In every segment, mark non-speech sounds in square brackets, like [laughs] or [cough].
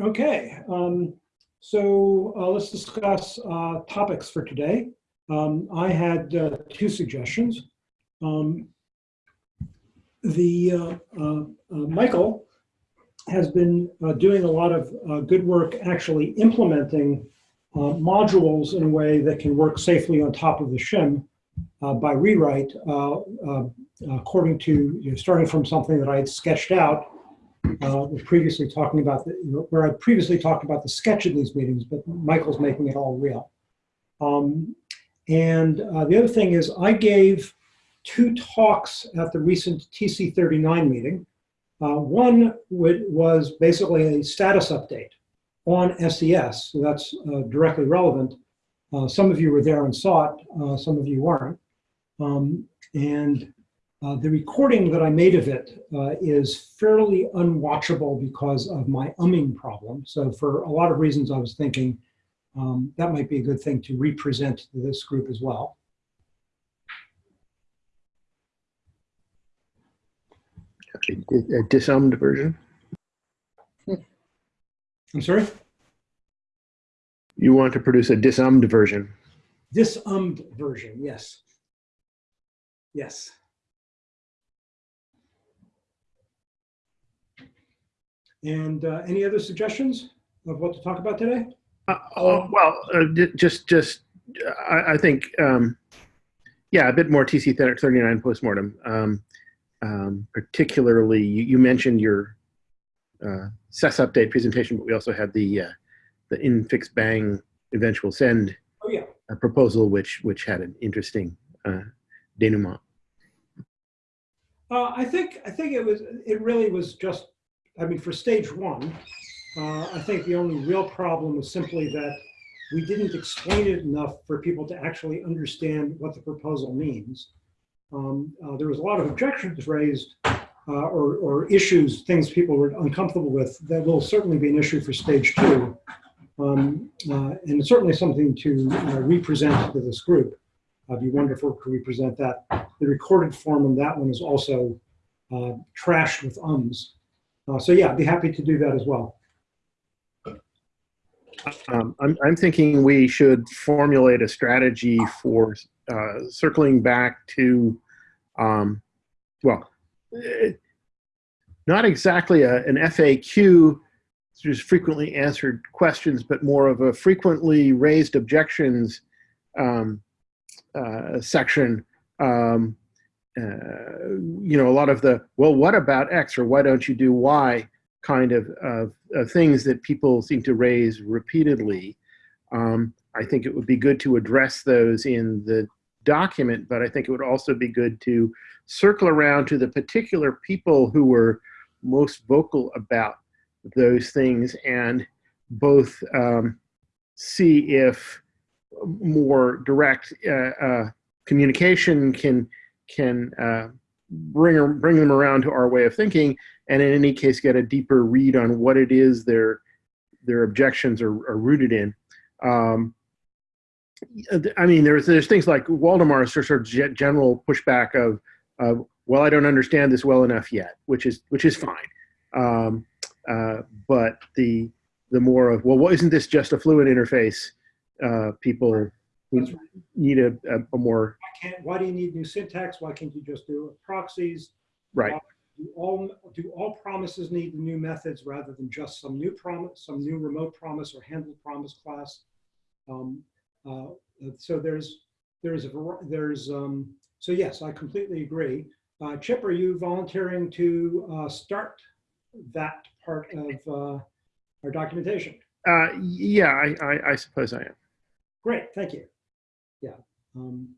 Okay, um, so uh, let's discuss uh, topics for today. Um, I had uh, two suggestions. Um, the uh, uh, uh, Michael has been doing a lot of good work actually implementing modules in a way that can work safely on top of the shim by rewrite according to, you know, starting from something that I had sketched out uh, was previously talking about, the, where I previously talked about the sketch in these meetings, but Michael's making it all real. Um, and uh, the other thing is I gave two talks at the recent TC39 meeting. Uh, one was basically a status update on SES, so that's uh, directly relevant. Uh, some of you were there and saw it, uh, some of you weren't. Um, and uh, the recording that I made of it uh, is fairly unwatchable because of my umming problem. So for a lot of reasons, I was thinking um, that might be a good thing to represent to this group as well. A, a disarmed version? [laughs] I'm sorry? You want to produce a disarmed version? Disummed version, yes. Yes. And uh, any other suggestions of what to talk about today? Uh, oh, well, uh, just, just, I, I think, um, yeah, a bit more TC 39 postmortem. Um, um, particularly, you, you mentioned your uh, SES update presentation, but we also had the uh, the infix bang eventual send Oh, yeah. uh, proposal, which which had an interesting uh, denouement. Uh, I think, I think it was, it really was just, I mean, for stage one, uh, I think the only real problem was simply that we didn't explain it enough for people to actually understand what the proposal means. Um, uh, there was a lot of objections raised uh, or, or issues, things people were uncomfortable with that will certainly be an issue for stage two. Um, uh, and it's certainly something to represent to this group. It'd be wonderful to represent that. The recorded form on that one is also uh, trashed with ums. Uh, so yeah, I'd be happy to do that as well. Um, I'm, I'm thinking we should formulate a strategy for uh, circling back to, um, well, eh, not exactly a, an FAQ, just frequently answered questions, but more of a frequently raised objections um, uh, section. Um, uh, you know, a lot of the, well, what about X or why don't you do Y? kind of, of, of things that people seem to raise repeatedly. Um, I think it would be good to address those in the document, but I think it would also be good to circle around to the particular people who were most vocal about those things and both um, see if more direct uh, uh, communication can can uh, bring bring them around to our way of thinking, and in any case, get a deeper read on what it is their their objections are, are rooted in. Um, I mean, there's there's things like Waldemar's sort of general pushback of, of, well, I don't understand this well enough yet, which is which is fine. Um, uh, but the the more of well, well, isn't this just a fluent interface? Uh, people Right. need a, a, a more Why can't, why do you need new syntax? Why can't you just do proxies? right. Do all, do all promises need new methods rather than just some new promise, some new remote promise or handle promise class? Um, uh, so there's, there's, a, there's, um, so yes, I completely agree. Uh, Chip, are you volunteering to uh, start that part of uh, our documentation? Uh, yeah, I, I, I suppose I am. Great, thank you. Yeah. um,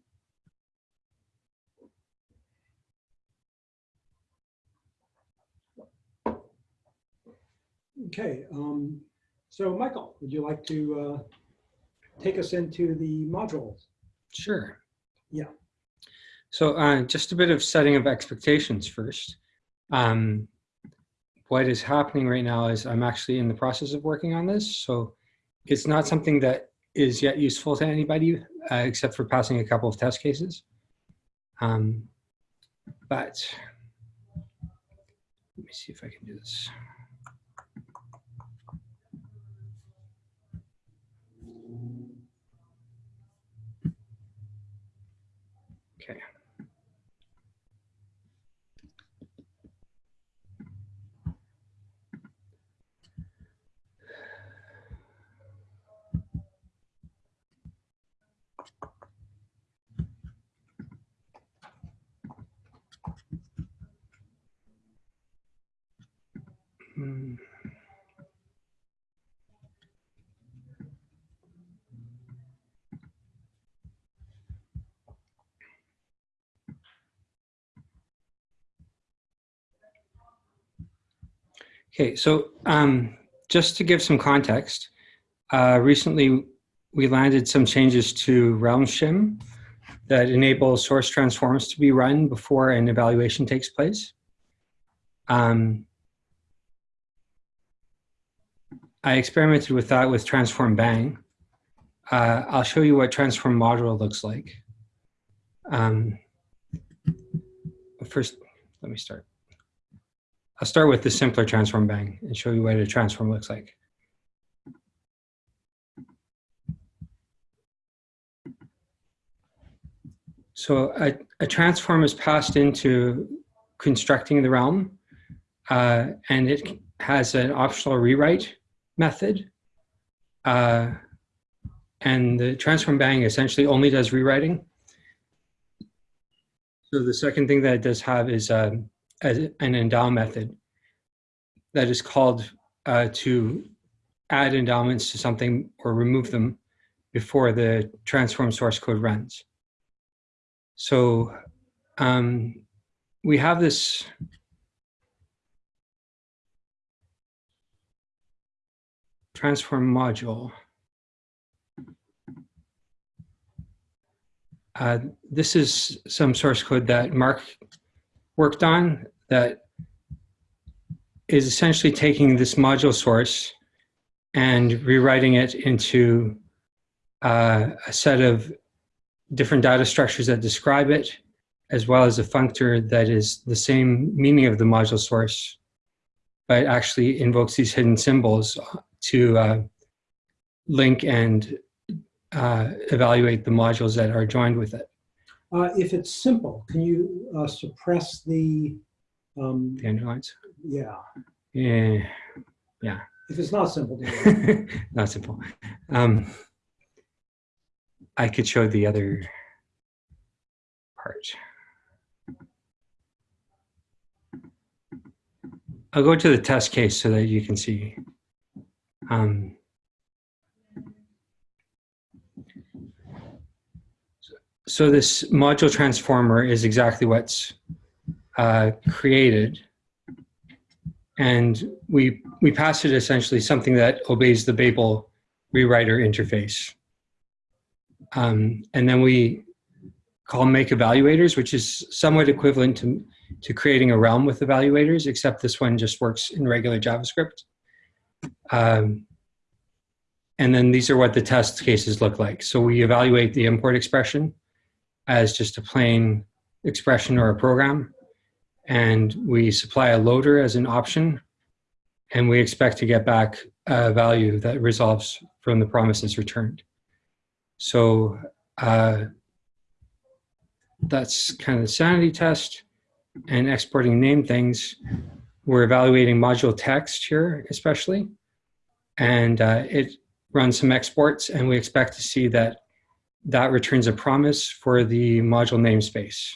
Okay, um, so Michael, would you like to uh, take us into the modules? Sure. Yeah. So uh, just a bit of setting of expectations first. Um, what is happening right now is I'm actually in the process of working on this. So it's not something that is yet useful to anybody uh, except for passing a couple of test cases. Um, but let me see if I can do this. Okay, so um, just to give some context, uh, recently we landed some changes to Realm Shim that enable source transforms to be run before an evaluation takes place. Um, I experimented with that with Transform Bang. Uh, I'll show you what Transform Module looks like. Um, first, let me start. I'll start with the simpler Transform Bang and show you what a transform looks like. So a, a transform is passed into constructing the realm, uh, and it has an optional rewrite method. Uh, and the transform bang essentially only does rewriting. So the second thing that it does have is uh, an endow method that is called uh, to add endowments to something or remove them before the transform source code runs. So um, we have this transform module. Uh, this is some source code that Mark worked on that is essentially taking this module source and rewriting it into uh, a set of different data structures that describe it, as well as a functor that is the same meaning of the module source, but actually invokes these hidden symbols to uh, link and uh, evaluate the modules that are joined with it. Uh, if it's simple, can you uh, suppress the, um, The underlines. yeah, Yeah, if it's not simple, [laughs] not simple. Um, I could show the other part. I'll go to the test case so that you can see. Um, so this module transformer is exactly what's uh, created. And we, we pass it essentially something that obeys the Babel rewriter interface. Um, and then we call make evaluators, which is somewhat equivalent to, to creating a realm with evaluators, except this one just works in regular JavaScript. Um, and then these are what the test cases look like. So we evaluate the import expression as just a plain expression or a program. And we supply a loader as an option. And we expect to get back a value that resolves from the promises returned. So uh, that's kind of the sanity test and exporting name things. We're evaluating module text here, especially, and uh, it runs some exports and we expect to see that that returns a promise for the module namespace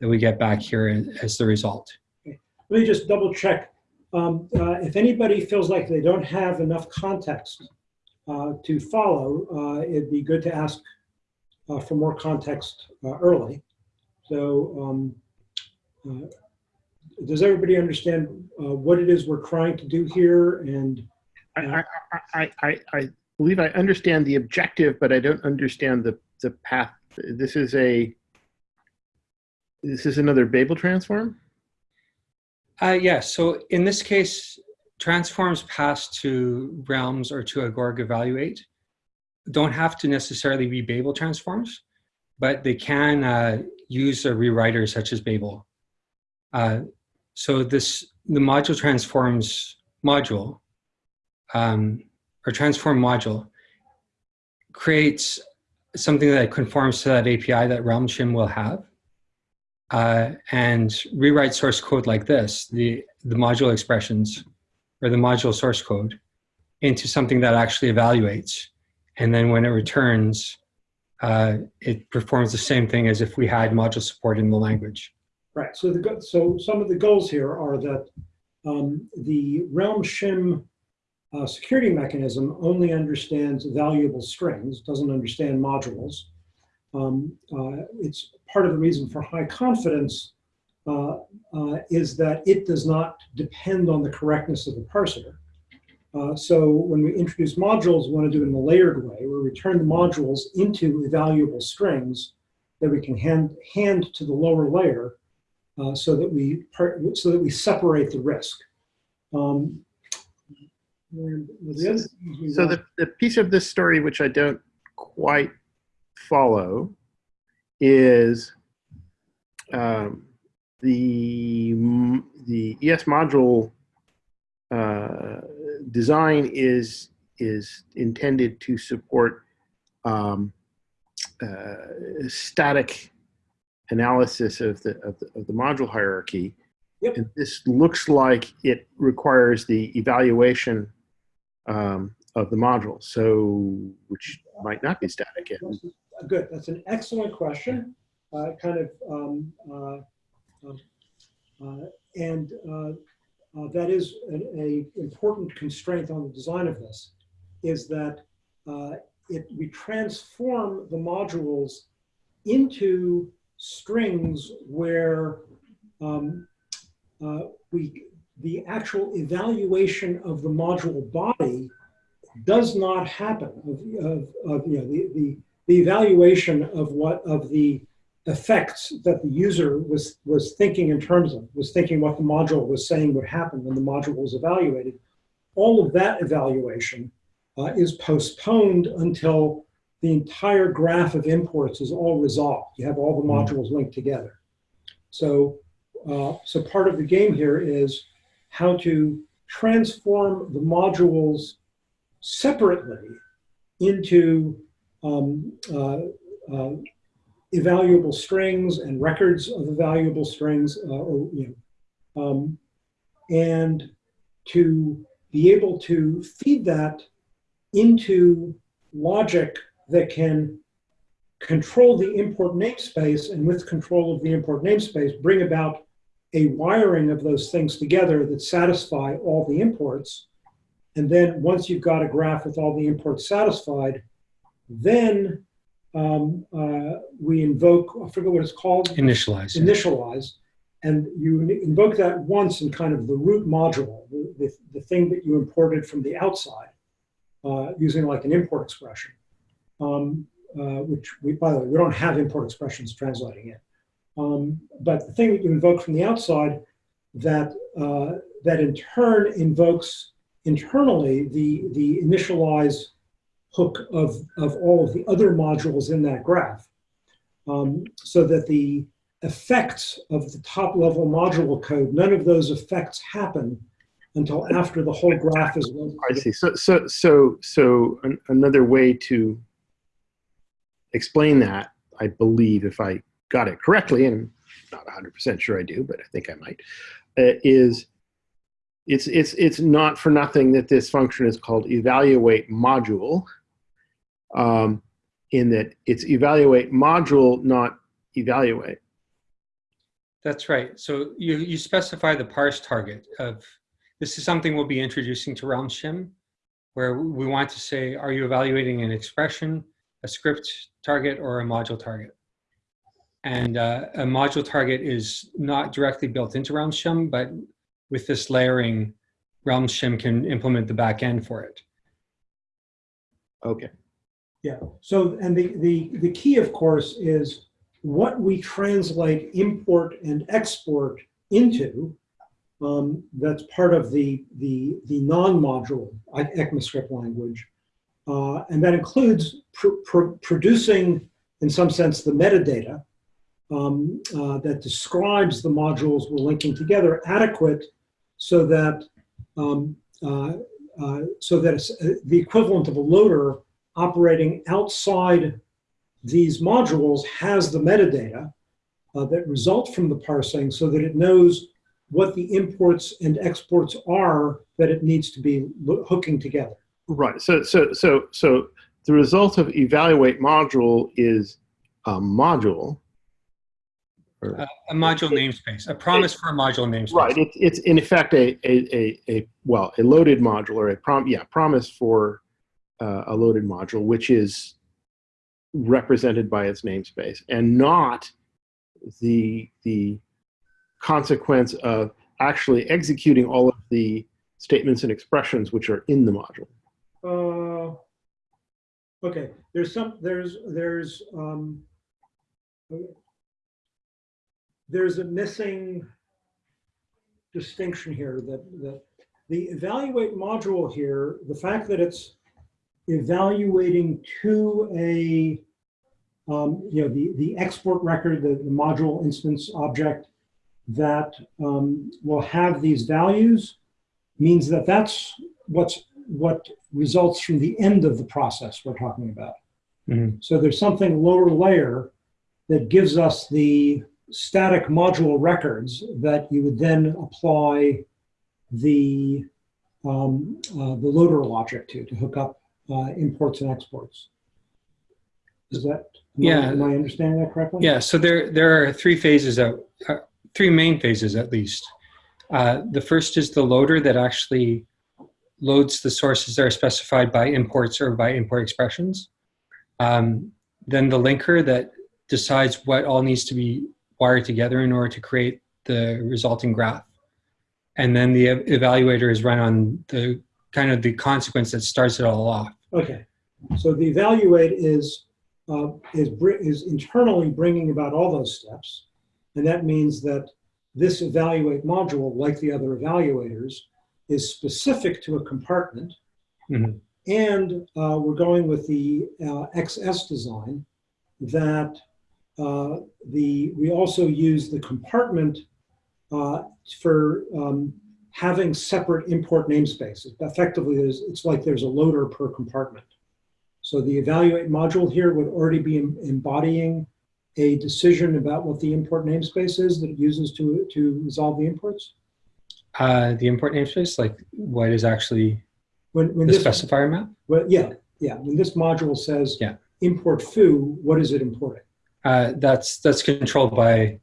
that we get back here as the result. Let me just double check. Um, uh, if anybody feels like they don't have enough context uh, to follow, uh, it'd be good to ask uh, for more context uh, early. So um, uh, does everybody understand uh, what it is we're trying to do here? And I, I, I, I, I believe I understand the objective, but I don't understand the, the path. This is a, this is another Babel transform? Uh, yeah, so in this case, transforms passed to realms or to Agoric evaluate don't have to necessarily be Babel transforms, but they can uh, use a rewriter such as Babel. Uh, so this the module transforms module um, or transform module creates something that conforms to that API that Realm Shim will have. Uh, and rewrite source code like this, the, the module expressions or the module source code into something that actually evaluates. And then when it returns, uh, it performs the same thing as if we had module support in the language. Right, so the so some of the goals here are that um, the Realm shim uh, security mechanism only understands evaluable strings, doesn't understand modules. Um, uh, it's part of the reason for high confidence uh, uh, is that it does not depend on the correctness of the parser. Uh, so when we introduce modules, we want to do it in a layered way, where we turn the modules into evaluable strings that we can hand, hand to the lower layer uh, so that we part, so that we separate the risk. Um, the So the, the piece of this story which I don't quite follow is um, the the ES module uh, design is is intended to support um, uh, static analysis of the, of the of the module hierarchy. Yep. And this looks like it requires the evaluation um, of the module, so which might not be static yet. Good, that's an excellent question. Uh, kind of, um, uh, um, uh, and uh, uh, that is an a important constraint on the design of this, is that uh, it, we transform the modules into strings where um, uh, we, the actual evaluation of the module body does not happen of, of, of you know, the, the, the evaluation of what of the effects that the user was was thinking in terms of was thinking what the module was saying would happen when the module was evaluated. All of that evaluation uh, is postponed until the entire graph of imports is all resolved. You have all the modules linked together. So uh, so part of the game here is how to transform the modules separately into um, uh, uh, evaluable strings and records of evaluable strings, uh, or, you know, um, and to be able to feed that into logic that can control the import namespace and with control of the import namespace bring about a wiring of those things together that satisfy all the imports and then once you've got a graph with all the imports satisfied, then um, uh, we invoke, I forget what it's called, Initialize. initialize. And you invoke that once in kind of the root module, the, the, the thing that you imported from the outside, uh, using like an import expression. Um, uh, which we, by the way, we don't have import expressions translating it. Um, but the thing that you invoke from the outside that, uh, that in turn invokes internally the, the initialize hook of, of all of the other modules in that graph. Um, so that the effects of the top level module code, none of those effects happen until after the whole graph is. I see. So, so, so, so an, another way to explain that, I believe, if I got it correctly, and not 100% sure I do, but I think I might, uh, is it's it's it's not for nothing that this function is called evaluate module. Um, in that it's evaluate module, not evaluate. That's right. So you, you specify the parse target of, this is something we'll be introducing to Realm Shim, where we want to say, are you evaluating an expression, a script target, or a module target? And uh, a module target is not directly built into Realm Shim, but with this layering, Realm Shim can implement the back end for it. Okay. Yeah. So, and the, the, the key, of course, is what we translate import and export into. Um, that's part of the, the, the non-module ECMAScript language. Uh, and that includes pr pr producing, in some sense, the metadata um, uh, that describes the modules we're linking together adequate so that, um, uh, uh so that uh, the equivalent of a loader operating outside these modules has the metadata that result from the parsing so that it knows what the imports and exports are that it needs to be hooking together. Right. So, so, so, so the result of evaluate module is a module, Or- A module namespace, a promise for a module namespace. Right. It's it's in effect a a, a, a well a loaded module or a prom yeah promise for uh, a loaded module which is represented by its namespace and not the the consequence of actually executing all of the statements and expressions which are in the module. Uh, okay, there's some, there's, there's, um, there's a missing distinction here that, that the evaluate module here, the fact that it's evaluating to a, um, you know, the, the export record, the, the module instance object that um, will have these values means that that's what's what results from the end of the process we're talking about. Mhm. So there's something lower layer that gives us the static module records that you would then apply the um, uh, the loader logic to to hook up uh, imports and exports. Is that am I- Yeah. Am I understanding that correctly? Yeah, so there, there are three phases, of, uh, three main phases at least. Uh, the first is the loader that actually loads the sources that are specified by imports or by import expressions. Um, then the linker that decides what all needs to be wired together in order to create the resulting graph. And then the evaluator is run on the kind of the consequence that starts it all off. Okay, so the evaluate is, uh, is, is internally bringing about all those steps. And that means that this evaluate module, like the other evaluators, is specific to a compartment. Mhm. And uh, we're going with the uh, XS design that uh, the, we also use the compartment uh, for um, having separate import namespaces. Effectively, it's like there's a loader per compartment. So the evaluate module here would already be em- embodying a decision about what the import namespace is that it uses to, to resolve the imports. Uh, the import namespace, like what is actually When, when the this, specifier map? well, yeah, yeah, when this module says Yeah. import foo, what is it importing? Uh, that's that's controlled by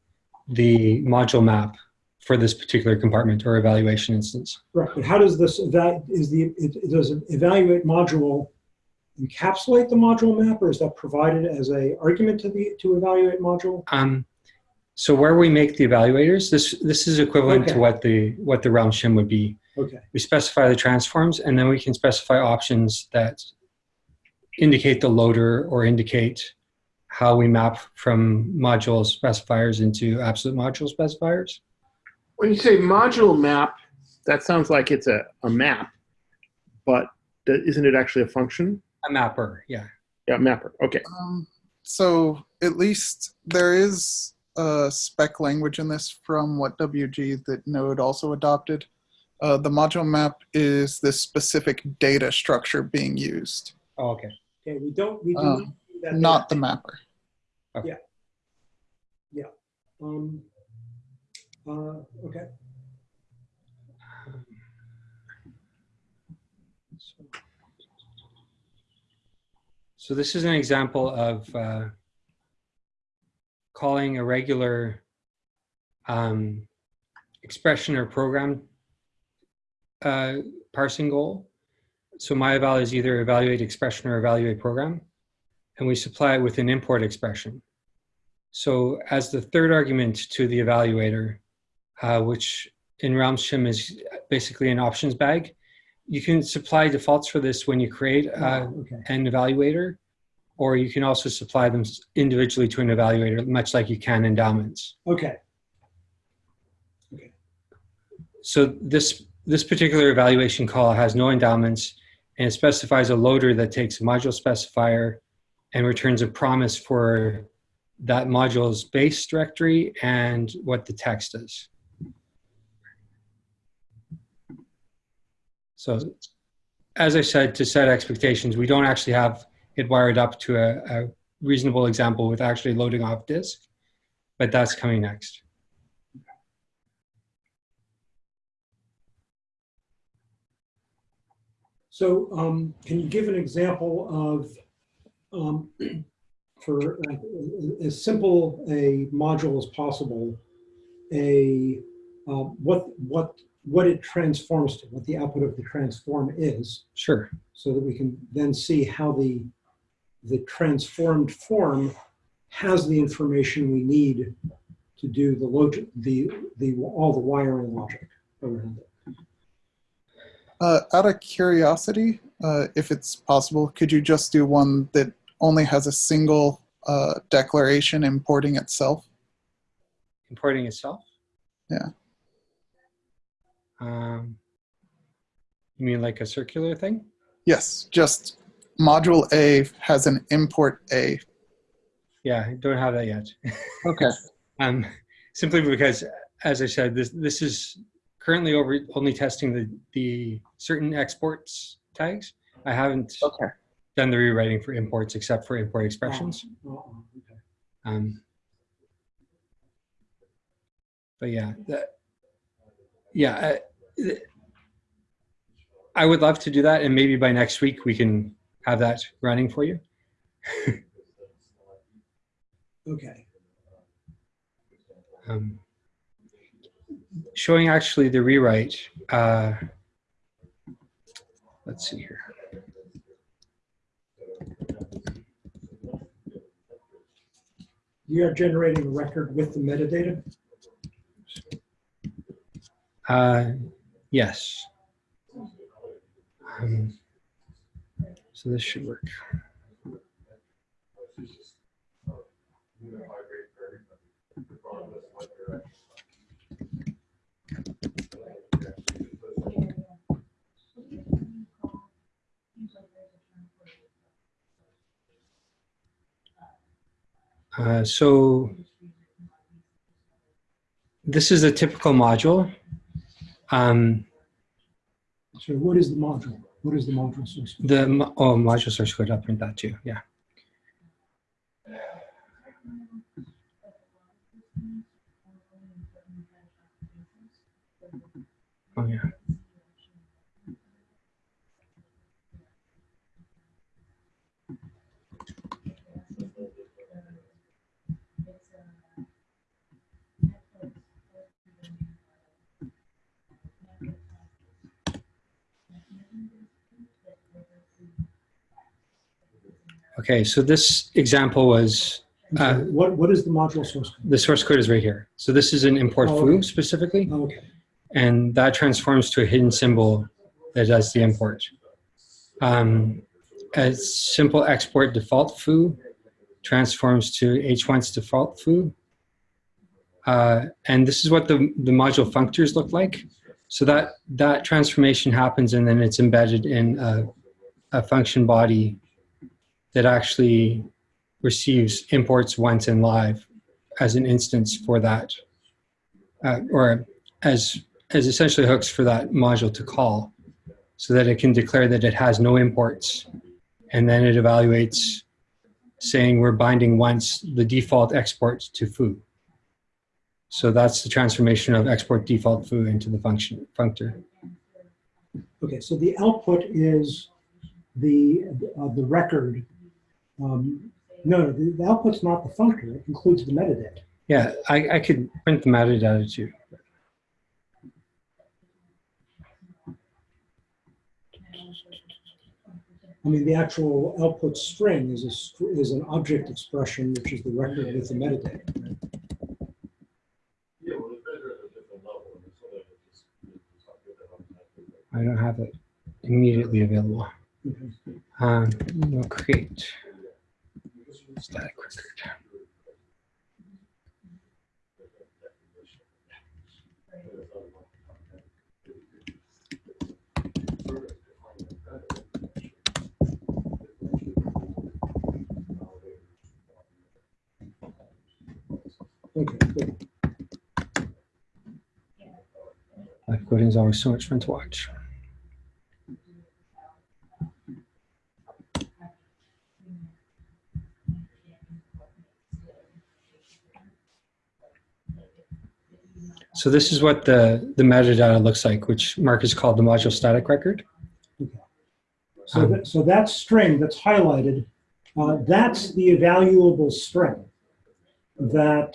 the module map for this particular compartment or evaluation instance. Right, but how does this, that is the, it, it does an evaluate module encapsulate the module map or is that provided as a argument to the, to evaluate module? Um, so where we make the evaluators, this this is equivalent Okay. to what the what the realm shim would be. Okay, We specify the transforms, and then we can specify options that indicate the loader or indicate how we map from module specifiers into absolute module specifiers. When you say module map, that sounds like it's a, a map, but isn't it actually a function? A mapper, yeah. Yeah, mapper. Okay. Um, so at least there is a spec language in this from WHATWG that Node also adopted. Uh, the module map is the specific data structure being used, Oh, okay. okay, we don't, we do Um, not do that. not the mapper. Um, uh, okay, So this is an example of uh, calling a regular um, expression or program uh, parsing goal. So my eval is either evaluate expression or evaluate program, and we supply it with an import expression. So as the third argument to the evaluator, uh, which in Realm Shim is basically an options bag, you can supply defaults for this when you create uh, okay, an evaluator, or you can also supply them individually to an evaluator, much like you can endowments. okay, okay. So this this particular evaluation call has no endowments, and it specifies a loader that takes a module specifier and returns a promise for that module's base directory and what the text is. So as I said, to set expectations, we don't actually have it wired up to a, a reasonable example with actually loading off disk, but that's coming next. so, um, can you give an example of, um, [clears throat] for uh, as simple a module as possible, a, uh, what, what, what it transforms to, what the output of the transform is, Sure. so that we can then see how the, the transformed form has the information we need to do the logic, the, the, all the wiring logic around it. Uh, out of curiosity, uh, if it's possible, could you just do one that only has a single uh, declaration importing itself? Importing itself? Yeah. Um, you mean like a circular thing? Yes, just module A has an import A. Yeah, I don't have that yet. [laughs] Okay. Um, simply because, as I said, this this is currently over only testing the the certain exports tags. I haven't Okay. done the rewriting for imports except for import expressions. Oh, oh, okay. Um, but yeah, that, yeah, I, I would love to do that, and maybe by next week we can have that running for you. Okay. Um, showing actually the rewrite. Uh, let's see here. You are generating a record with the metadata? Uh, yes. Um, so this should work. Uh, so this is a typical module. Um, So what is the module? What is the module source? the oh module source code, I'll print that too. Yeah. Oh yeah. Okay, so this example was I'm What, what is the module source code? the source code is right here. So this is an import Oh, foo okay. specifically, Okay, and that transforms to a hidden symbol that does the import. Um, a simple export default foo transforms to H1's default foo. Uh, and this is what the, the module functors look like. So that, that transformation happens and then it's embedded in a, a function body that actually receives imports once in live as an instance for that, uh, or as, as essentially hooks for that module to call so that it can declare that it has no imports. And then it evaluates saying we're binding once the default export to foo. So that's the transformation of export default foo into the function functor. okay, so the output is the, uh, the record. Um, No, the the output's not the functor, it includes the metadata. Yeah, I, I could print the metadata too. I mean, the actual output string is a, is an object expression, which is the record with the metadata. I don't have it immediately available. Um, we'll create static record. Okay, good. Live coding is always so much fun to watch. So this is what the, the metadata looks like, which Mark has called the module static record. Okay. So that, so that string that's highlighted uh, that's the evaluable string that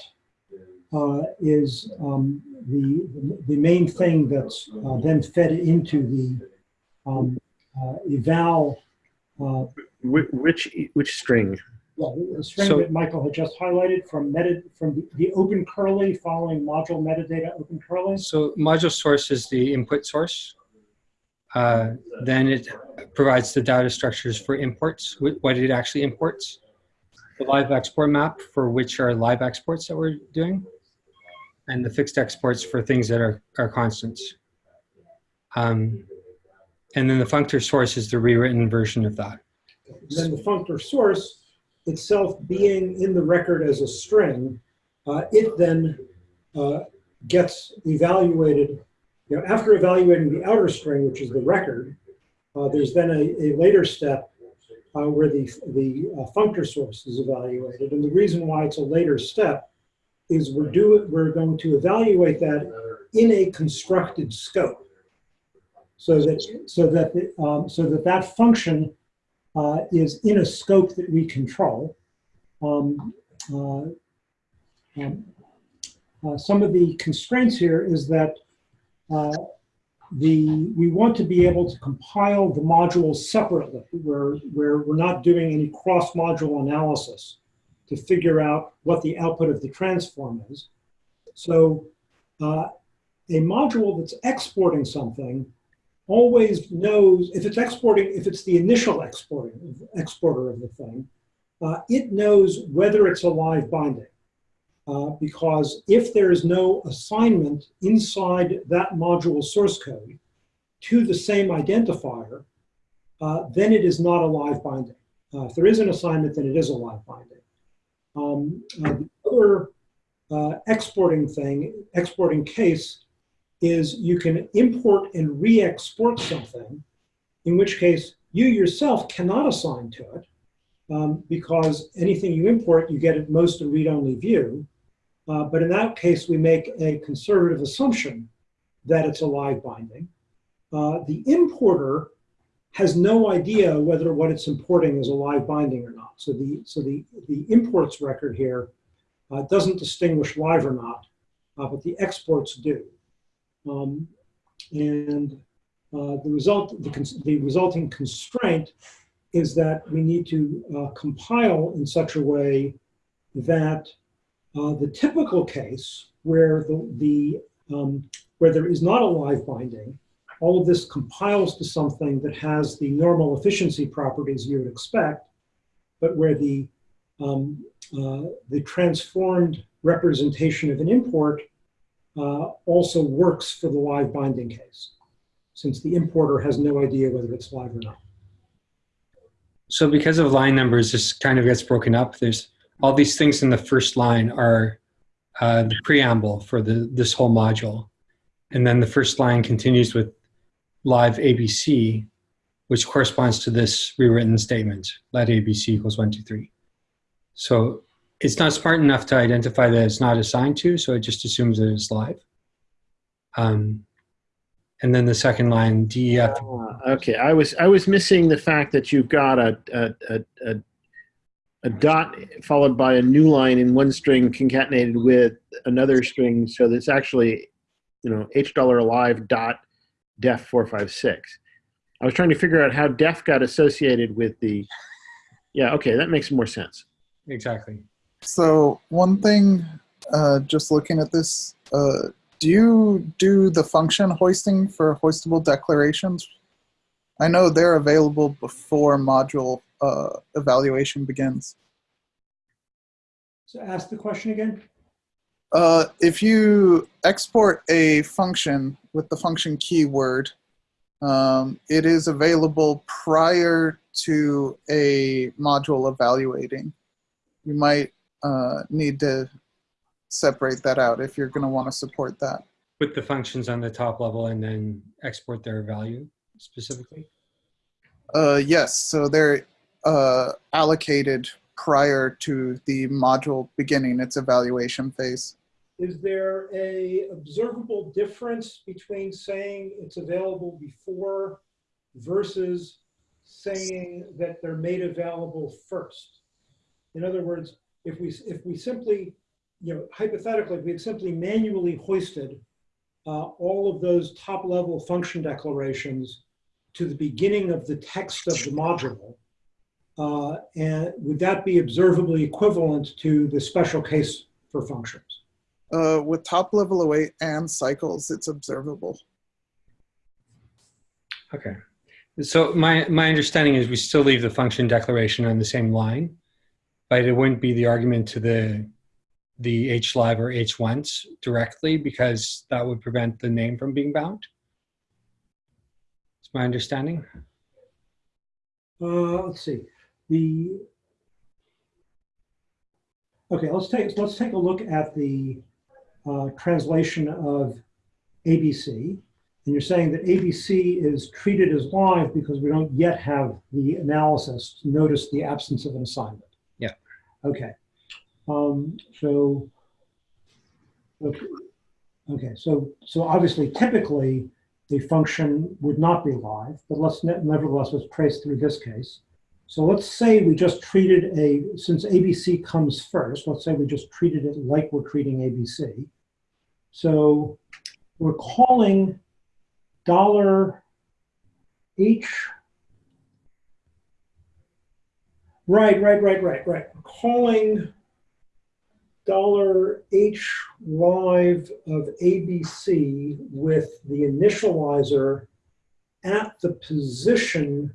uh, is um, the, the main thing that's uh, then fed into the um, uh, eval, uh, Which, which, which string? Well, the string So- that Michael had just highlighted from meta, from the, the open curly following module metadata open curly. So module source is the input source. Uh, then it provides the data structures for imports, wh- what it actually imports. The live export map for which are live exports that we're doing. And the fixed exports for things that are, are constants. Um, and then the functor source is the rewritten version of that. then the functor source itself being in the record as a string, uh, it then uh, gets evaluated. You know, after evaluating the outer string, which is the record, uh, there's then a, a later step uh, where the, the uh, functor source is evaluated. And the reason why it's a later step is we're, do, we're going to evaluate that in a constructed scope. So that, so that, the, um, so that that function uh, is in a scope that we control. Um, uh, um, uh, some of the constraints here is that uh, the we want to be able to compile the modules separately, where where we're not doing any cross-module analysis to figure out what the output of the transform is. So uh, a module that's exporting something always knows if it's exporting, if it's the initial exporting exporter of the thing, uh, it knows whether it's a live binding. Uh, because if there is no assignment inside that module source code to the same identifier, uh, then it is not a live binding. Uh, if there is an assignment, then it is a live binding. Um, uh, the other uh, exporting thing, exporting case, is you can import and re-export something, in which case you yourself cannot assign to it, um, because anything you import, you get at most a read-only view. Uh, but in that case, we make a conservative assumption that it's a live binding. Uh, the importer has no idea whether what it's importing is a live binding or not. So the, so the, the imports record here uh, doesn't distinguish live or not, uh, but the exports do. Um, and uh, the result, the, the resulting constraint is that we need to uh, compile in such a way that uh, the typical case where the, the um, where there is not a live binding, all of this compiles to something that has the normal efficiency properties you would expect, but where the um, uh, the transformed representation of an import uh, also works for the live binding case, since the importer has no idea whether it's live or not. So because of line numbers, this kind of gets broken up. There's all these things in the first line are uh, the preamble for the this whole module. And then the first line continues with live ABC, which corresponds to this rewritten statement, let ABC equals one, two, three. So it's not smart enough to identify that it's not assigned to, so it just assumes that it's live. Um, and then the second line, DEF Ah, okay, I was I was missing the fact that you've got a a, a, a a dot followed by a new line in one string concatenated with another string, so that's actually, you know, h dollar alive dot def four five six. I was trying to figure out how def got associated with the. Yeah, okay, that makes more sense. Exactly. So one thing, uh, just looking at this, uh, do you do the function hoisting for hoistable declarations? I know they're available before module uh, evaluation begins. So ask the question again. Uh, if you export a function with the function keyword, um, it is available prior to a module evaluating. You might uh, need to separate that out if you're going to want to support that. Put the functions on the top level and then export their value specifically. Uh, yes, so they're uh, allocated prior to the module beginning its evaluation phase. Is there a observable difference between saying it's available before versus saying that they're made available first. In other words, if we, if we simply, you know, hypothetically, if we had simply manually hoisted uh, all of those top-level function declarations to the beginning of the text of the module, uh, and would that be observably equivalent to the special case for functions? Uh, with top level await and cycles, it's observable. Okay. So my, my understanding is we still leave the function declaration on the same line, it wouldn't be the argument to the, the HLive or H1s directly because that would prevent the name from being bound. It's my understanding. Uh, let's see, the, okay, let's take, let's take a look at the uh, translation of ABC. And you're saying that ABC is treated as live because we don't yet have the analysis to notice the absence of an assignment. Okay. Um, so, okay, okay, so, so obviously typically the function would not be live, but let's ne- nevertheless, let's trace through this case. So let's say we just treated a, since ABC comes first, let's say we just treated it like we're treating ABC. So we're calling dollar H. Right, right, right, right, right. We're calling dollar H live of ABC with the initializer at the position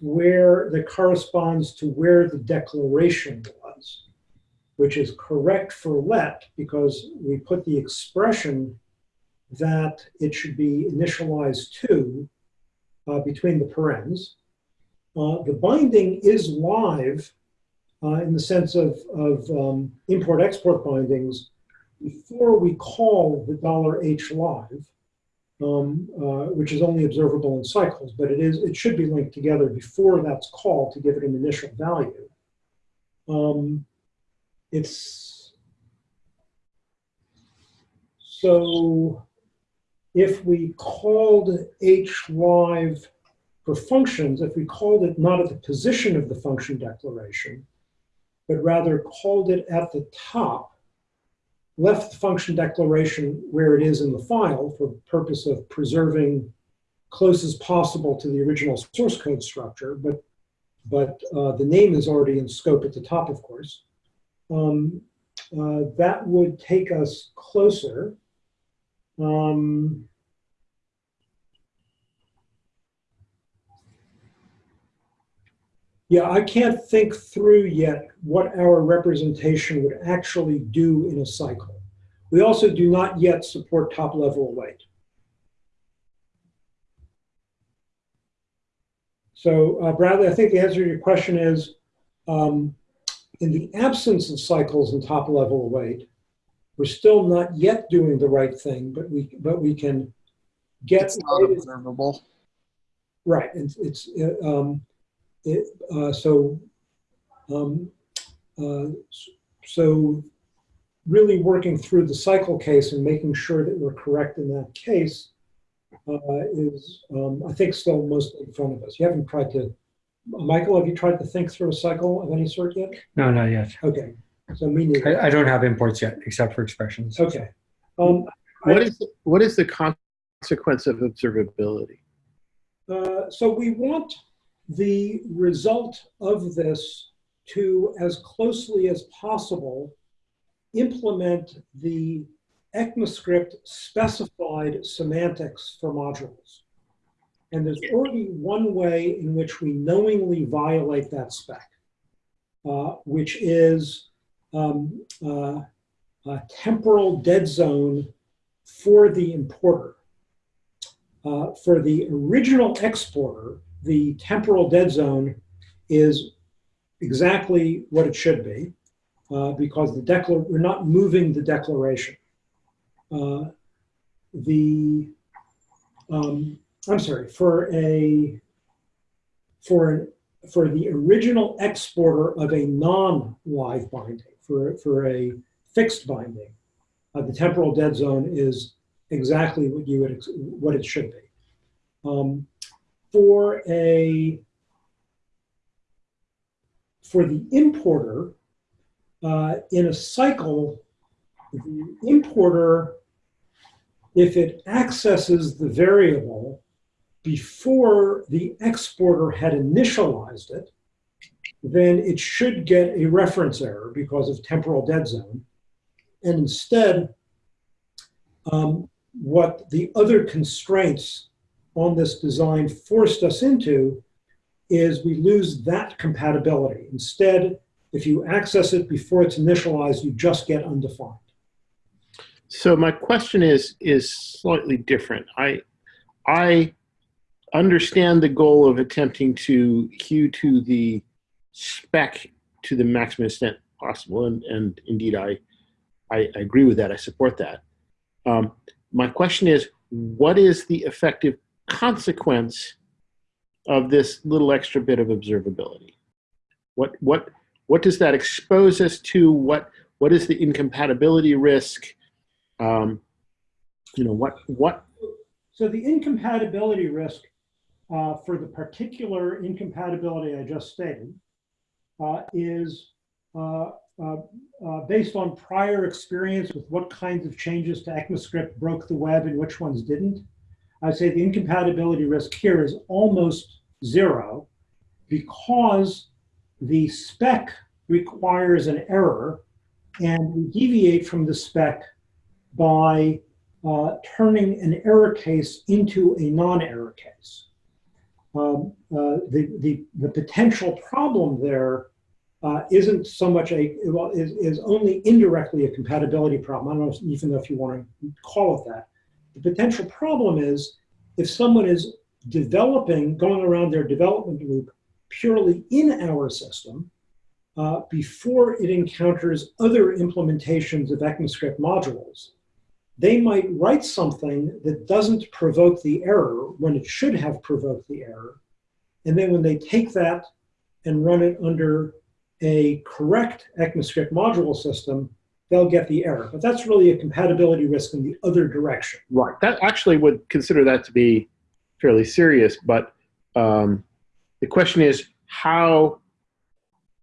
where that corresponds to where the declaration was, which is correct for let because we put the expression that it should be initialized to uh, between the parens. Uh, the binding is live uh, in the sense of, of um, import-export bindings before we call the dollar $h live, um, uh, which is only observable in cycles, but it is it should be linked together before that's called to give it an initial value. Um, it's so if we called h live for functions, if we called it not at the position of the function declaration, but rather called it at the top, left the function declaration where it is in the file for purpose of preserving close as possible to the original source code structure, but, but uh, the name is already in scope at the top, of course. Um, uh, that would take us closer. Um, Yeah, I can't think through yet what our representation would actually do in a cycle. We also do not yet support top level await. So uh, Bradley, I think the answer to your question is, um, in the absence of cycles and top level await, we're still not yet doing the right thing, but we but we can get It's not observable. right. It's, it's um, it, uh, so, um, uh, so really working through the cycle case and making sure that we're correct in that case uh, is, um, I think, still mostly in front of us. You haven't tried to, Michael, have you tried to think through a cycle of any sort yet? No, not yet. Okay, so me neither. I, I don't have imports yet, except for expressions. Okay. Um, What is, what is the consequence of observability? Uh, so we want the result of this to, as closely as possible, implement the ECMAScript specified semantics for modules. And there's already one way in which we knowingly violate that spec, uh, which is um, uh, a temporal dead zone for the importer. Uh, for the original exporter, the temporal dead zone is exactly what it should be uh, because the we're not moving the declaration. Uh, the um, I'm sorry for a for an for the original exporter of a non-live binding for for a fixed binding, uh, the temporal dead zone is exactly what you would what it should be. Um, for a for the importer, uh, in a cycle, the importer, if it accesses the variable before the exporter had initialized it, then it should get a reference error because of temporal dead zone. And instead, um, what the other constraints on this design forced us into is we lose that compatibility. Instead, if you access it before it's initialized, you just get undefined. So my question is is slightly different. I I understand the goal of attempting to hew to the spec to the maximum extent possible, and, and indeed I, I I agree with that. I support that. Um, my question is, what is the effective consequence of this little extra bit of observability? What what what does that expose us to? What what is the incompatibility risk? Um, you know what what So the incompatibility risk uh, for the particular incompatibility I just stated uh, is uh, uh, uh, based on prior experience with what kinds of changes to ECMAScript broke the web and which ones didn't. I'd say the incompatibility risk here is almost zero because the spec requires an error and we deviate from the spec by uh, turning an error case into a non-error case. Um, uh, the, the, the potential problem there uh, not so much a, well, is, is only indirectly a compatibility problem. I don't know even if you want to call it that. The potential problem is if someone is developing, going around their development loop purely in our system, uh, before it encounters other implementations of ECMAScript modules, they might write something that doesn't provoke the error when it should have provoked the error. And then when they take that and run it under a correct ECMAScript module system, they'll get the error. But that's really a compatibility risk in the other direction. right that actually would consider that to be fairly serious. But um, the question is how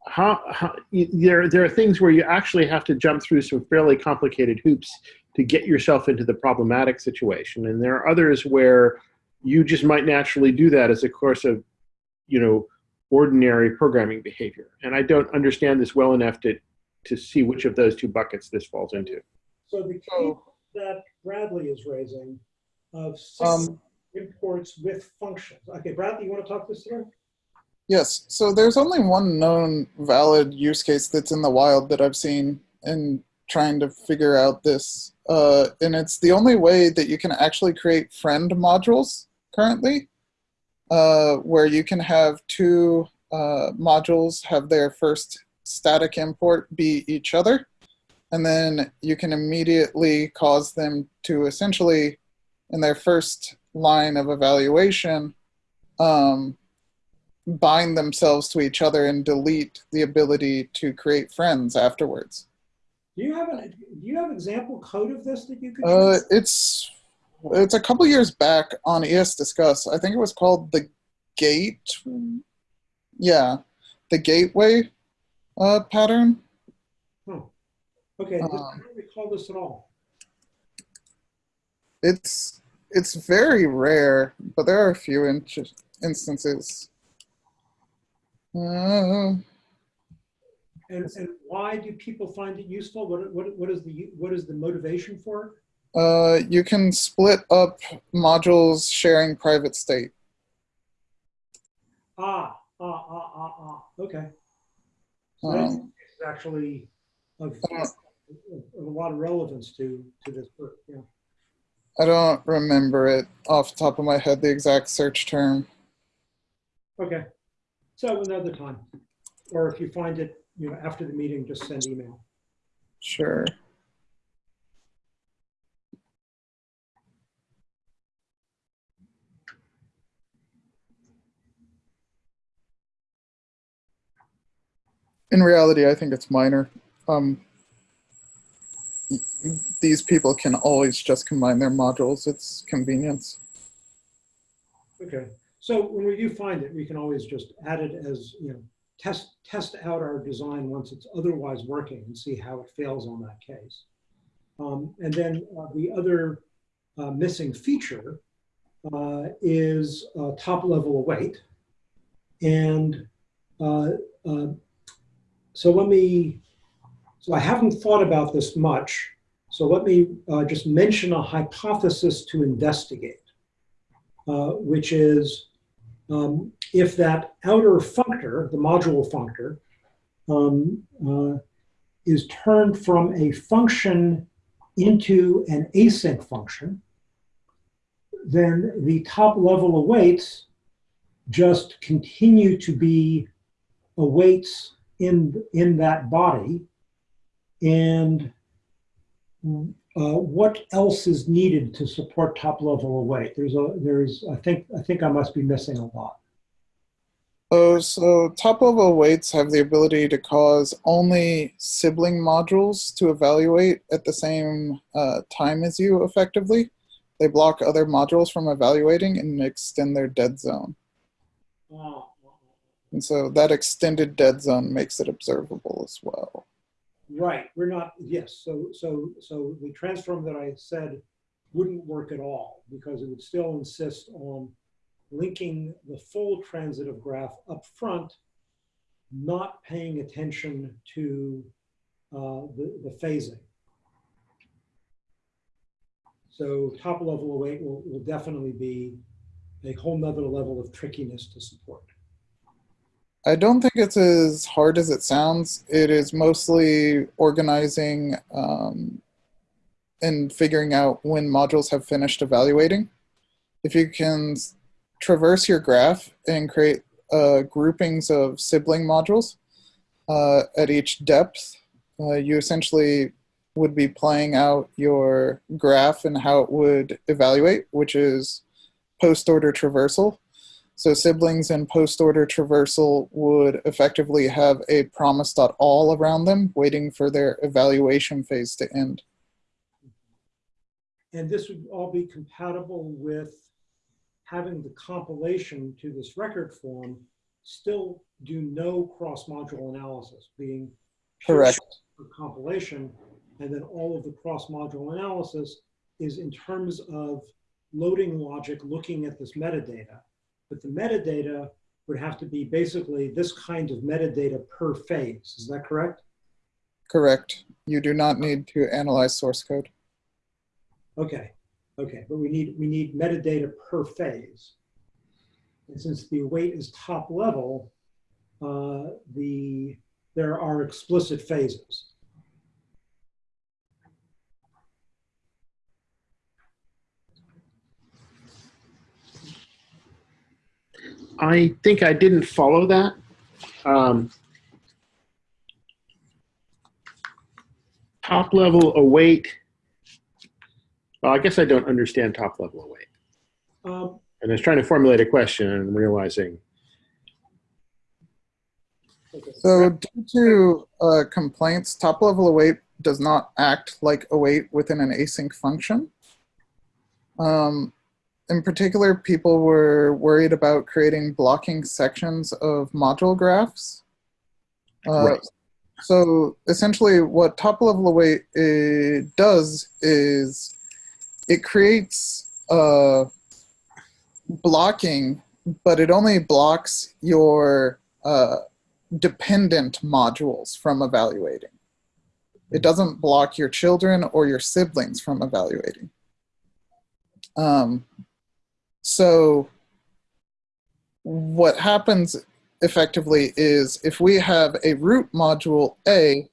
how, how there there are things where you actually have to jump through some fairly complicated hoops to get yourself into the problematic situation, and there are others where you just might naturally do that as a course of you know ordinary programming behavior. And I don't understand this well enough to to see which of those two buckets this falls into. So the case So- that Bradley is raising of Um, imports with functions. Okay, Bradley, you want to talk this through? Yes. So there's only one known valid use case that's in the wild that I've seen in trying to figure out this. Uh, and it's the only way that you can actually create friend modules currently, uh, where you can have two uh, modules have their first static import be each other. And then you can immediately cause them to essentially, in their first line of evaluation, um, bind themselves to each other and delete the ability to create friends afterwards. Do you have an do you have example code of this that you could Uh, use? it's it's a couple years back on ES Discuss. I think it was called the Gate. Yeah, the Gateway uh, pattern. Oh, Okay, this- I um, don't recall this at all. It's it's very rare, but there are a few in- instances. Uh, And, and why do people find it useful? What, what, what is the what is the motivation for it? Uh, you can split up modules sharing private state. Ah, ah, ah, ah, ah. Okay. So that's Um, actually of, of of a lot of relevance to to this work. Yeah. I don't remember it off the top of my head, the exact search term. Okay. So another time, or if you find it, you know, after the meeting, just send email. Sure. In reality, I think it's minor. Um, these people can always just combine their modules. It's convenience. Okay. So when we do find it, we can always just add it as you know test, test out our design once it's otherwise working and see how it fails on that case. Um, and then uh, the other uh, missing feature uh, is uh, top level await. And uh, uh, so let me, so I haven't thought about this much. So let me uh, just mention a hypothesis to investigate, uh, which is um, if that outer functor, the module functor, um, uh, is turned from a function into an async function, then the top level awaits just continue to be awaits in, in that body. And uh, what else is needed to support top level await? There's a, there's, I think, I think I must be missing a lot. Oh, so top level awaits have the ability to cause only sibling modules to evaluate at the same uh, time as you effectively. They block other modules from evaluating and extend their dead zone. And so that extended dead zone makes it observable as well. Right, we're not, yes, so, so, so the transform that I said wouldn't work at all because it would still insist on linking the full transitive graph up front, not paying attention to uh, the, the phasing. So top level await will, will definitely be a whole nother level of trickiness to support. I don't think it's as hard as it sounds. It is mostly organizing um, and figuring out when modules have finished evaluating. If you can traverse your graph and create uh, groupings of sibling modules uh, at each depth, uh, you essentially would be playing out your graph and how it would evaluate, which is post-order traversal. So siblings in post-order traversal would effectively have a promise.all around them, waiting for their evaluation phase to end. And this would all be compatible with having the compilation to this record form still do no cross-module analysis, being Correct. for compilation, and then all of the cross-module analysis is in terms of loading logic looking at this metadata. But the metadata would have to be basically this kind of metadata per phase. Is that correct? Correct. You do not need to analyze source code. Okay, okay, but we need, we need metadata per phase. And since the await is top level, uh, the, there are explicit phases. I think I didn't follow that. Um, top level await. Well, I guess I don't understand top level await. Um, And I was trying to formulate a question and realizing. So due to uh, complaints, top level await does not act like await within an async function. Um, in particular, people were worried about creating blocking sections of module graphs. Uh, Right. So essentially what top level await does is it creates uh, blocking, but it only blocks your uh, dependent modules from evaluating. It doesn't block your children or your siblings from evaluating. Um, so what happens effectively is if we have a root module A,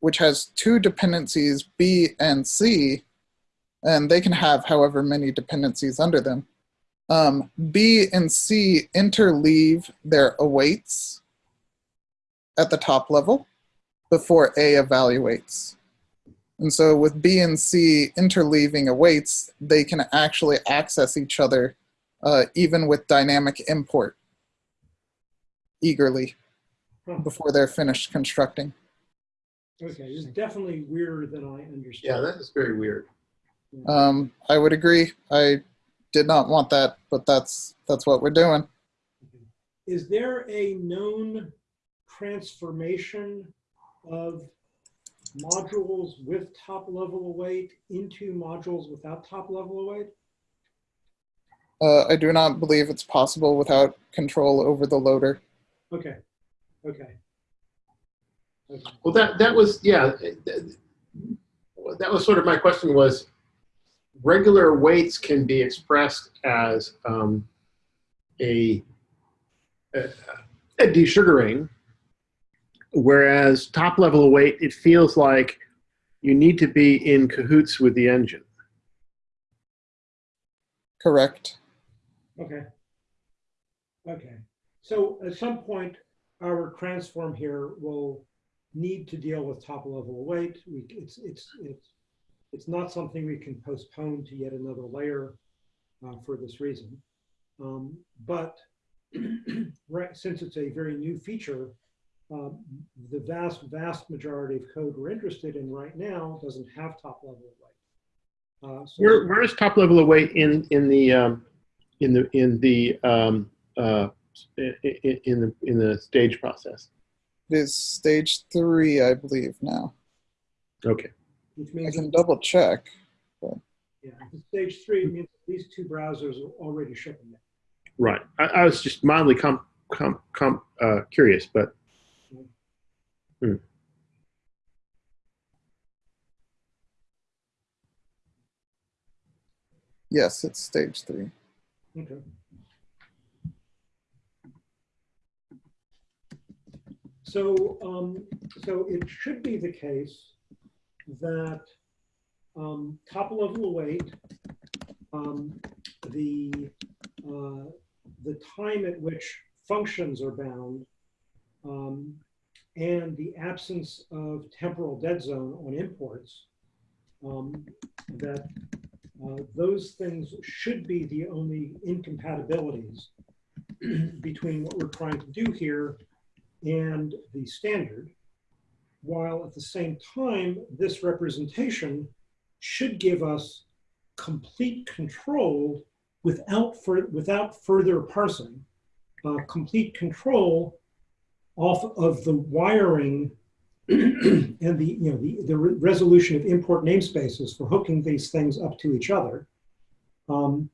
which has two dependencies B and C, and they can have however many dependencies under them, um, B and C interleave their awaits at the top level before A evaluates. And so with B and C interleaving awaits, they can actually access each other uh, even with dynamic import eagerly Huh. before they're finished constructing. Okay, it's definitely weirder than I understood. that is very weird. Um, I would agree. I did not want that, but that's that's what we're doing. Is there a known transformation of modules with top level await into modules without top level await? Uh, I do not believe it's possible without control over the loader. Okay, okay. Okay. Well, that, that was, yeah, that was sort of my question was, regular awaits can be expressed as um, a, a, a desugaring, whereas top level await, it feels like you need to be in cahoots with the engine. Correct. Okay. Okay. So at some point, our transform here will need to deal with top level await. We, it's, it's, it's, it's not something we can postpone to yet another layer uh, for this reason. Um, but [clears throat] right, since it's a very new feature, um, the vast, vast majority of code we're interested in right now doesn't have top level await. Uh, so Where, where is top level of await in, in the, um, in the, in the, um, uh, i- i- in the, in the stage process? It is stage three, I believe, now. Okay. which I means can double check. Yeah, stage three means at least two browsers are already shipping it. Right. I, I was just mildly com, com, com, uh, curious, but Yes, it's stage three. Okay. So, um, so it should be the case that um, top level await, um, the uh, the time at which functions are bound, um, and the absence of temporal dead zone on imports, um, that uh, those things should be the only incompatibilities [clears throat] between what we're trying to do here and the standard, while at the same time, this representation should give us complete control without, without further parsing, uh, complete control off of the wiring [clears throat] and the you know the, the re- resolution of import namespaces for hooking these things up to each other, um,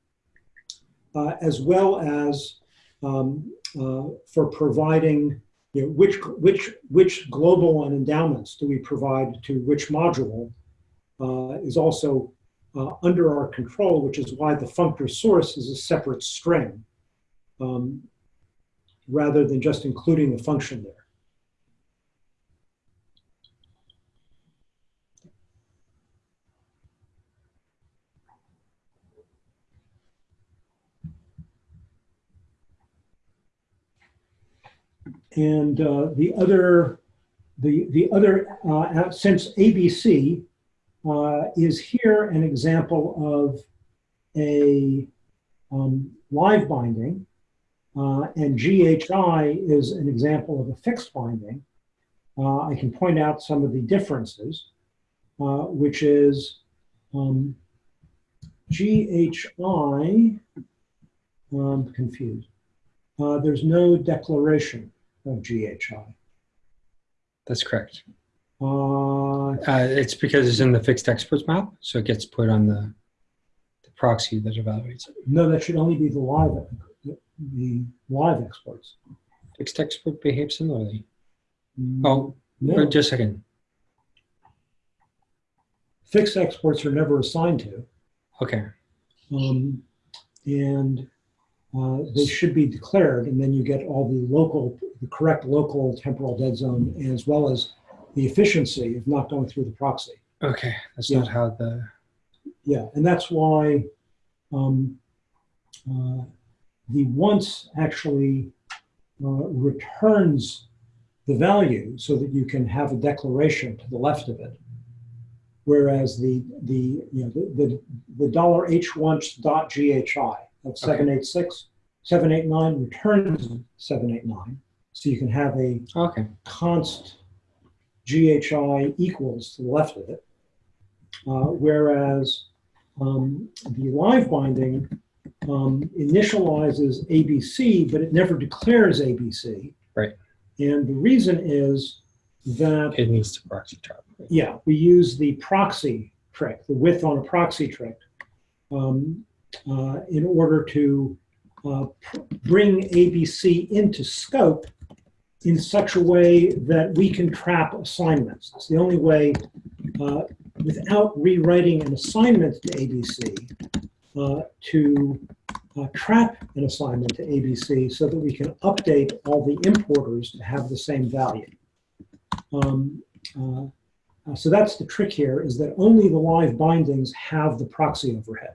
uh, as well as um, uh, for providing you know which which which global and endowments do we provide to which module uh, is also uh, under our control, which is why the functor source is a separate string um, rather than just including the function there. And uh, the other, the, the other, uh, since ABC uh, is here an example of a um, live binding, uh, and GHI is an example of a fixed binding, uh, I can point out some of the differences, which is um, GHI, I'm confused. Uh, there's no declaration of GHI. That's correct. Uh, Uh, it's because it's in the fixed exports map, so it gets put on the, the proxy that evaluates it. no, that should only be the live, the live exports. Fixed export behaves similarly. Mm, Oh, no, just a second. fixed exports are never assigned to, Okay. um, and uh, they should be declared, and then you get all the local, the correct local temporal dead zone, as well as the efficiency of not going through the proxy. Okay. That's Yeah. not how the. Yeah, and that's why um, uh, the once actually uh, returns the value so that you can have a declaration to the left of it. Whereas the the you know the the, the dollar h once dot ghi of 786 789 returns 789 so you can have a Okay. const GHI equals to the left of it. Uh, whereas um, the live binding um, initializes ABC, but it never declares ABC. Right. And the reason is that It needs to proxy top. yeah, we use the proxy trick, the with on a proxy trick, um, uh, in order to uh, bring ABC into scope in such a way that we can trap assignments. It's the only way, uh, without rewriting an assignment to ABC, uh, to uh, trap an assignment to ABC so that we can update all the importers to have the same value. Um, uh, uh, so that's the trick here is that only the live bindings have the proxy overhead.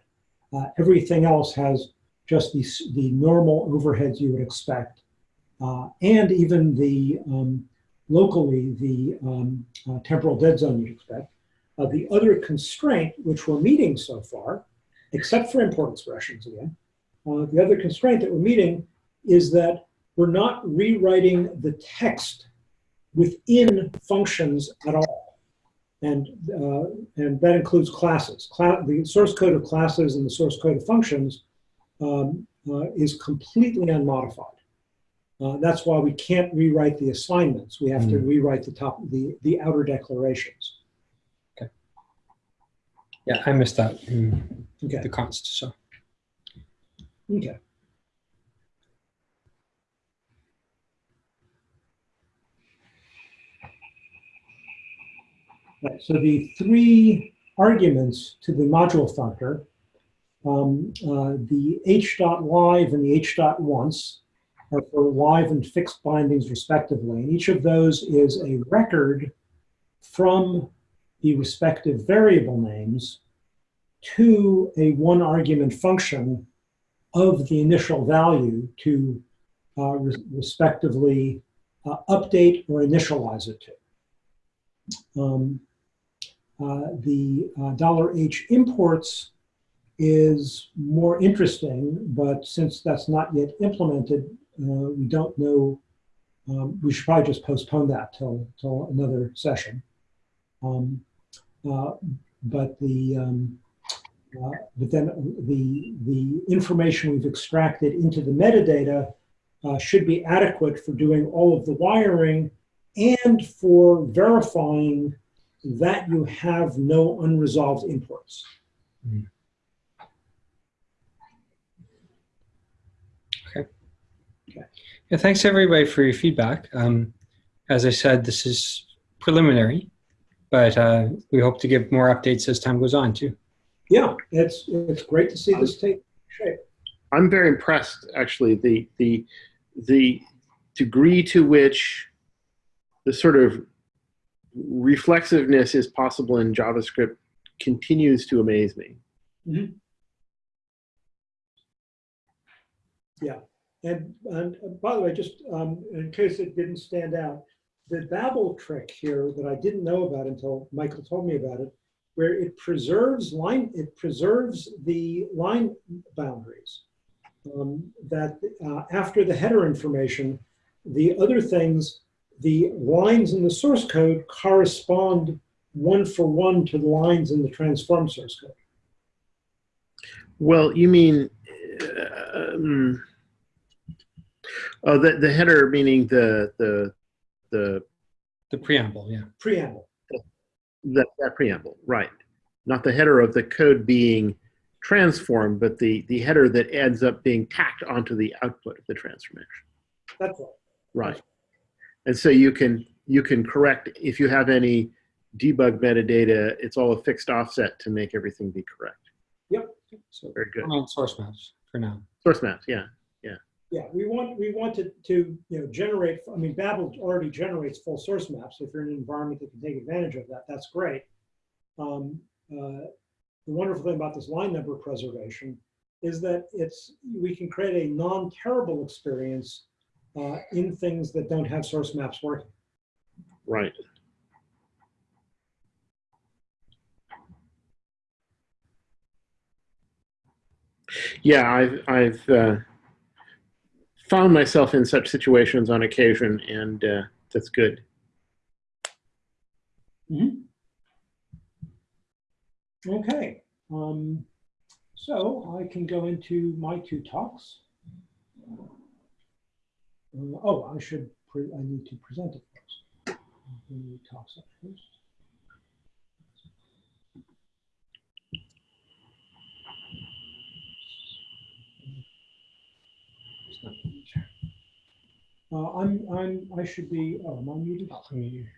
Uh, everything else has just the, the normal overheads you would expect. Uh, and even the um, locally, the um, uh, temporal dead zone you'd expect. Uh, the other constraint, which we're meeting so far, except for import expressions again, uh, the other constraint that we're meeting is that we're not rewriting the text within functions at all. And, uh, and that includes classes. Cla- the source code of classes and the source code of functions um, uh, is completely unmodified. Uh, that's why we can't rewrite the assignments. We have to rewrite the top, the, the outer declarations. Okay. Yeah, I missed that in Okay, the const. So okay. Right, so the three arguments to the module functor, um, uh, the h dot live and the h dot once are for live and fixed bindings respectively. And each of those is a record from the respective variable names to a one argument function of the initial value to uh, re- respectively uh, update or initialize it to. Um, the uh, dollar $H imports is more interesting, but since that's not yet implemented, uh, we don't know. Um, we should probably just postpone that till, till another session. Um, uh, but the um, uh, but then the, the information we've extracted into the metadata uh, should be adequate for doing all of the wiring and for verifying that you have no unresolved imports. Okay. Yeah, thanks everybody for your feedback. Um, as I said, this is preliminary, but uh, we hope to give more updates as time goes on too. Yeah, it's, it's great to see this take shape. I'm very impressed, actually, the the the degree to which the sort of reflexiveness is possible in JavaScript continues to amaze me. Yeah. And, and uh, by the way, just um, in case it didn't stand out, the Babel trick here that I didn't know about until Michael told me about it, where it preserves line, it preserves the line boundaries. Um, that uh, after the header information, the other things, the lines in the source code correspond one for one to the lines in the transform source code. Well, you mean, uh, um, oh, the the header meaning the the the The preamble, yeah. Preamble. that, that preamble, right? Not the header of the code being transformed, but the the header that ends up being tacked onto the output of the transformation, That's right. right? And so you can you can correct if you have any debug metadata. It's all a fixed offset to make everything be correct. So Very good. on source maps for now. Source maps, yeah. Yeah, Yeah. we want, we want to, to, you know, generate, I mean, Babel already generates full source maps. If you're in an environment that can take advantage of that, that's great. Um, uh, The wonderful thing about this line number preservation is that it's, we can create a non-terrible experience uh, in things that don't have source maps working. Right. Yeah, I've I've uh, found myself in such situations on occasion, and uh, that's good. Okay, um, so I can go into my two talks. Uh, oh, I should pre- I need to present it first. Let me toss it first. Uh, I'm, I'm, I should be, oh, am I muted? I'll unmute here.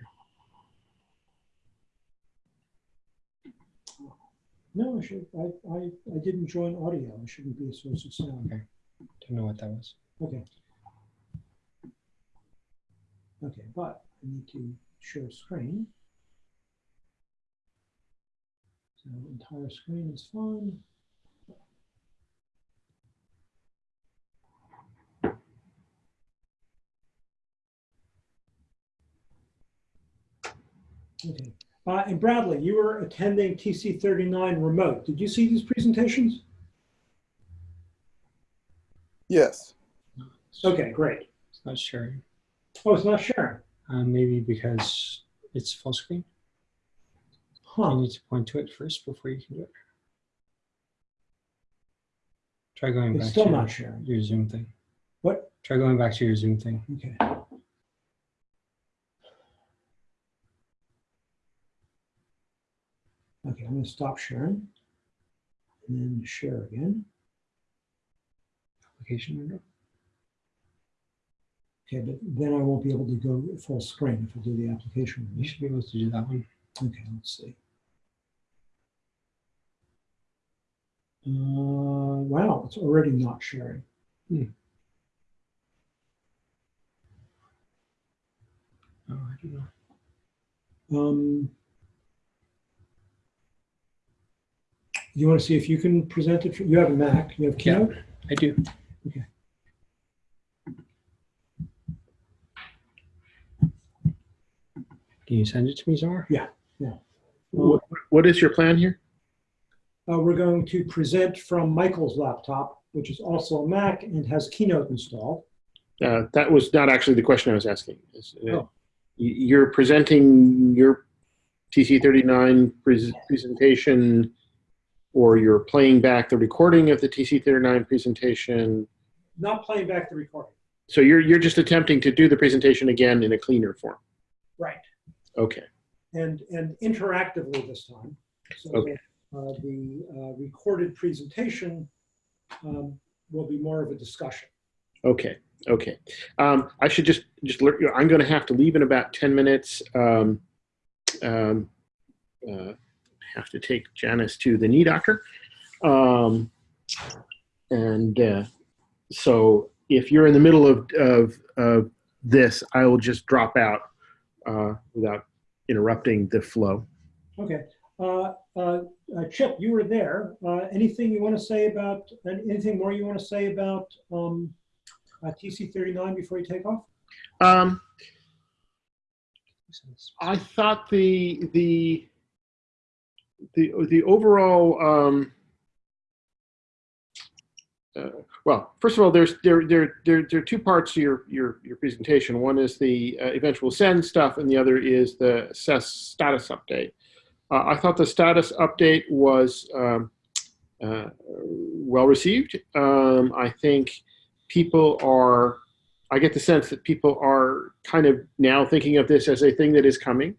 No, I should, I, I, I didn't join audio. I shouldn't be a source of sound. Okay. Don't know what that was. Okay. Okay, but I need to share screen. So entire screen is fine. Okay, uh, and Bradley, you were attending TC thirty-nine remote. Did you see these presentations? Yes. Okay, great. It's not sharing. Oh, it's not sharing. Uh, maybe because it's full screen. You need to point to it first before you can do it. Try going It's back still to not sharing. your Zoom thing. What? Try going back to your Zoom thing. Okay. Okay, I'm gonna stop sharing. And then share again. Application window. Okay, but then I won't be able to go full screen if I do the application. You should be able to do that one. Okay, let's see. Uh, wow, it's already not sharing. Oh, I don't know. Um, you want to see if you can present it? For, You have a Mac, you have Yeah. Keynote? I do. Okay. Can you send it to me, Zara? What, what is your plan here? Uh, we're going to present from Michael's laptop, which is also a Mac and has Keynote installed. Uh, that was not actually the question I was asking. Is, uh, Oh. You're presenting your TC39 pres- presentation, or you're playing back the recording of the TC39 presentation. Not playing back the recording. So you're you're just attempting to do the presentation again in a cleaner form. Right. Okay. And, and interactively this time. So Okay. uh, the uh, recorded presentation um, will be more of a discussion. Okay. Okay. Um, I should just just alert you. I'm going to have to leave in about ten minutes. Um, um, uh, have to take Janice to the knee doctor, um, and uh, so if you're in the middle of of, of this, I will just drop out uh, without interrupting the flow. Okay. Uh, uh, uh, Chip, you were there. Uh, anything you want to say about, anything more you want to say about um, uh, TC39 before you take off? Um, I thought the the the the overall um, uh, well, first of all, there's there there there there are two parts to your your your presentation. One is the uh, eventual send stuff, and the other is the SES status update. Uh, I thought the status update was um, uh, well received. Um, I think people are I get the sense that people are kind of now thinking of this as a thing that is coming.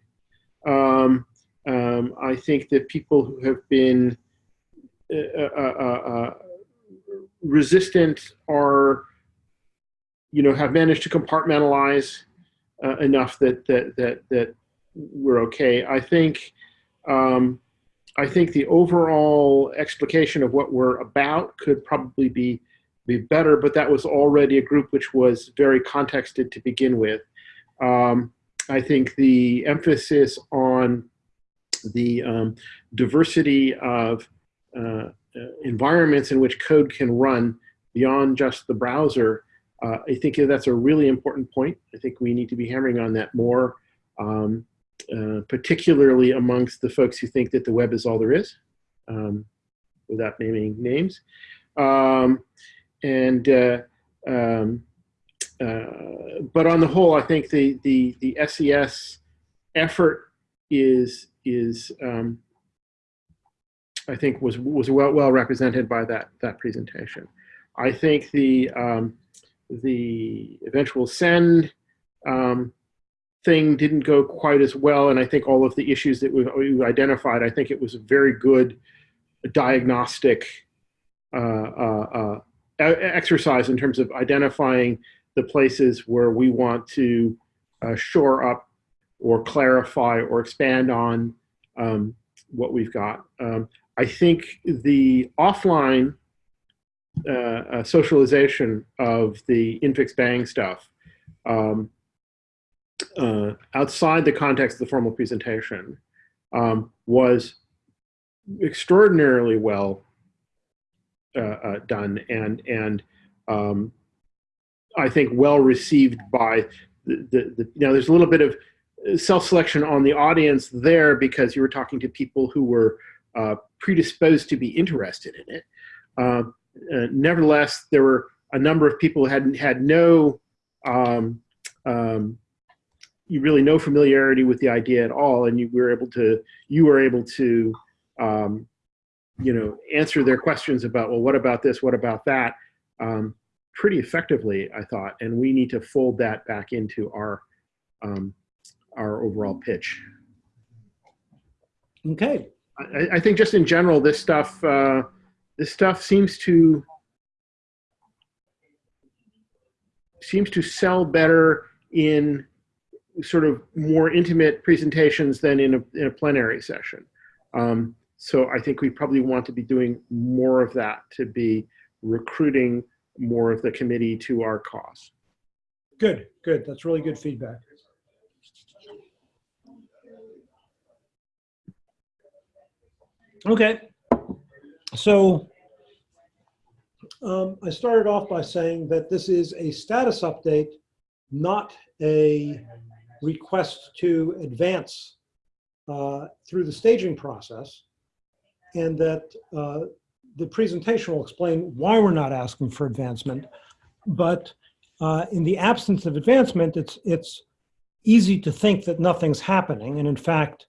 Um, um, I think that people who have been uh, uh, uh, resistant are, you know, have managed to compartmentalize uh, enough that that that that we're okay. I think. Um, I think the overall explication of what we're about could probably be be better, but that was already a group which was very contexted to begin with. Um, I think the emphasis on the um, diversity of uh, environments in which code can run beyond just the browser, uh, I think that's a really important point. I think we need to be hammering on that more, um, uh, particularly amongst the folks who think that the web is all there is, um, without naming names. Um, and uh, um, uh, but on the whole, I think the the the SES effort is is um, I think was was well well represented by that that presentation. I think the um, the eventual send um, thing didn't go quite as well. And I think all of the issues that we've, identified, I think it was a very good diagnostic uh, uh, uh, exercise in terms of identifying the places where we want to uh, shore up or clarify or expand on um, what we've got. Um, I think the offline uh, uh, socialization of the infix bang stuff um, uh, outside the context of the formal presentation um, was extraordinarily well uh, uh, done and and um, I think well received by the, the, the you know there's a little bit of self-selection on the audience there because you were talking to people who were uh, predisposed to be interested in it. Uh, uh, nevertheless, there were a number of people who had had no um, um, you really no familiarity with the idea at all, and you were able to you were able to um, you know answer their questions about well, what about this, what about that, um, pretty effectively, I thought, and we need to fold that back into our um, our overall pitch. Okay. I, I think just in general, this stuff uh, this stuff seems to seems to sell better in sort of more intimate presentations than in a, in a plenary session. Um, so I think we probably want to be doing more of that to be recruiting more of the committee to our cause. Good, good. That's really good feedback. Okay, so um, I started off by saying that this is a status update, not a request to advance uh, through the staging process, and that uh, the presentation will explain why we're not asking for advancement. But uh, in the absence of advancement, it's it's easy to think that nothing's happening, and in fact,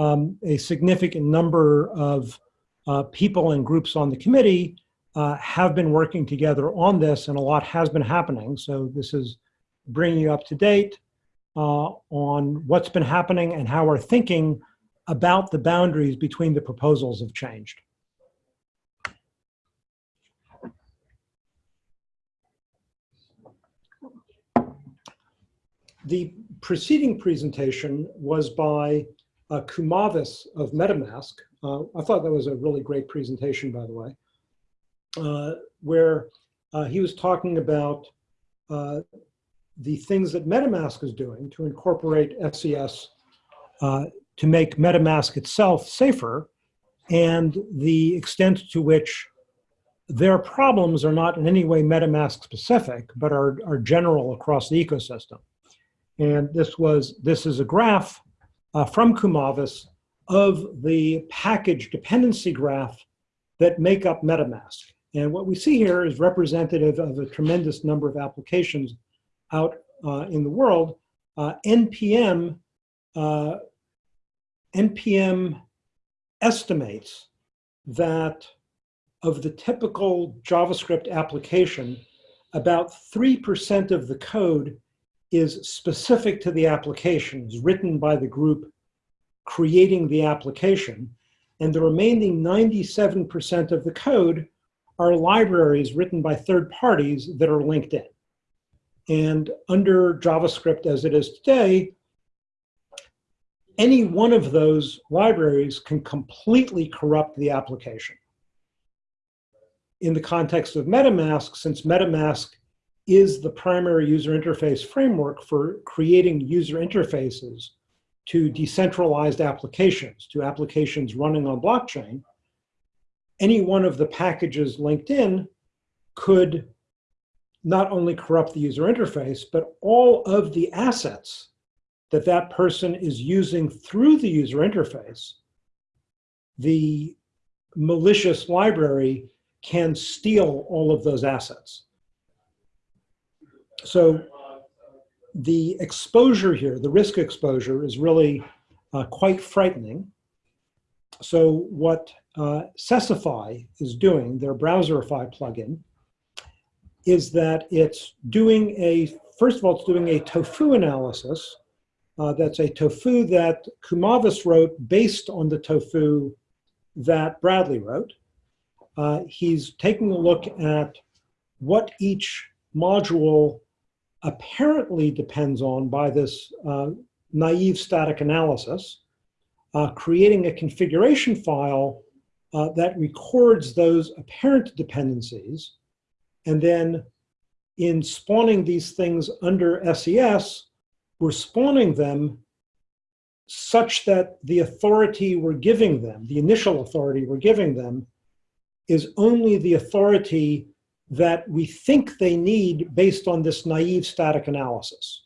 um, a significant number of uh, people and groups on the committee uh, have been working together on this, and a lot has been happening. So this is bringing you up to date uh, on what's been happening and how our thinking about the boundaries between the proposals have changed. The preceding presentation was by uh, Kumavis of MetaMask. Uh, I thought that was a really great presentation, by the way, uh, where uh, he was talking about uh, the things that MetaMask is doing to incorporate SES uh, to make MetaMask itself safer and the extent to which their problems are not in any way MetaMask specific, but are, are general across the ecosystem. And this was, this is a graph uh, from Kumavis of the package dependency graph that make up MetaMask. And what we see here is representative of a tremendous number of applications out uh, in the world. Uh, NPM, uh, NPM estimates that of the typical JavaScript application, about 3% of the code is specific to the application, is written by the group creating the application. And the remaining 97% of the code are libraries written by third parties that are linked in. And under JavaScript as it is today, any one of those libraries can completely corrupt the application. In the context of MetaMask, since MetaMask is the primary user interface framework for creating user interfaces to decentralized applications, to applications running on blockchain, any one of the packages linked in could not only corrupt the user interface, but all of the assets that that person is using through the user interface, the malicious library can steal all of those assets. So the exposure here, the risk exposure is really uh, quite frightening. So what uh, Sesify is doing, their Browserify plugin, is that it's doing a, first of all, it's doing a tofu analysis. Uh, that's a tofu that Kumavis wrote based on the tofu that Bradley wrote. Uh, he's taking a look at what each module apparently depends on by this uh, naive static analysis, uh, creating a configuration file uh, that records those apparent dependencies, and then in spawning these things under SES, we're spawning them such that the authority we're giving them, the initial authority we're giving them, is only the authority that we think they need based on this naive static analysis.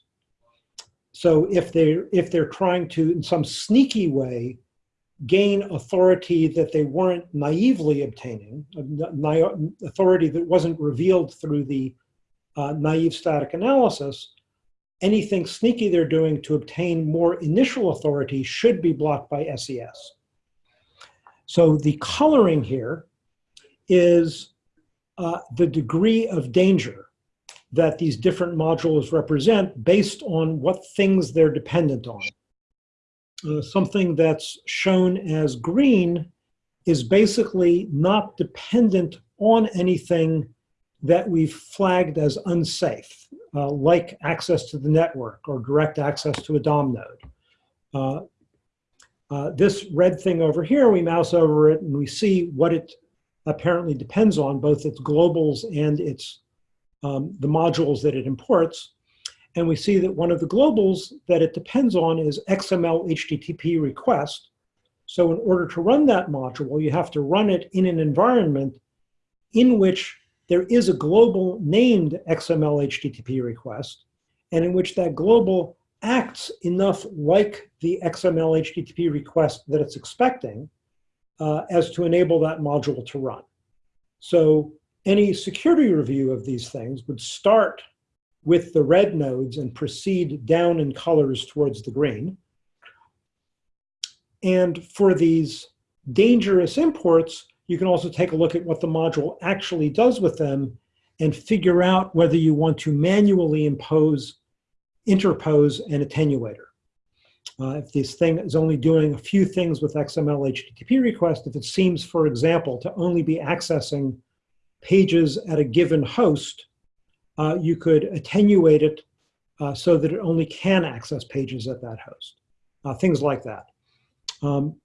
So if they're, if they're trying to, in some sneaky way, gain authority that they weren't naively obtaining, authority that wasn't revealed through the uh, naive static analysis, anything sneaky they're doing to obtain more initial authority should be blocked by SES. So the coloring here is uh, the degree of danger that these different modules represent based on what things they're dependent on. Uh, something that's shown as green is basically not dependent on anything that we've flagged as unsafe, uh, like access to the network or direct access to a DOM node. Uh, uh, this red thing over here, we mouse over it and we see what it apparently depends on, both its globals and its um, the modules that it imports. And we see that one of the globals that it depends on is XML HTTP request. So in order to run that module, you have to run it in an environment in which there is a global named XML HTTP request, and in which that global acts enough like the XML HTTP request that it's expecting uh, as to enable that module to run. So any security review of these things would start with the red nodes and proceed down in colors towards the green. And for these dangerous imports, you can also take a look at what the module actually does with them and figure out whether you want to manually impose, interpose an attenuator. Uh, if this thing is only doing a few things with XML HTTP request, if it seems, for example, to only be accessing pages at a given host, uh, you could attenuate it uh, so that it only can access pages at that host, uh, things like that. Um,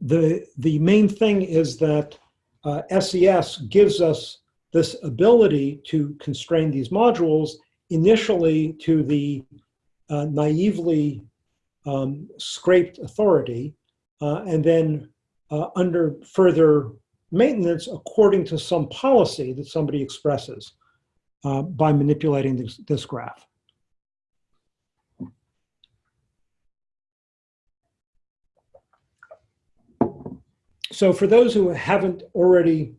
the, the main thing is that SES uh, gives us this ability to constrain these modules initially to the uh, naively um, scraped authority uh, and then uh, under further maintenance according to some policy that somebody expresses uh, by manipulating this, this graph. So for those who haven't already,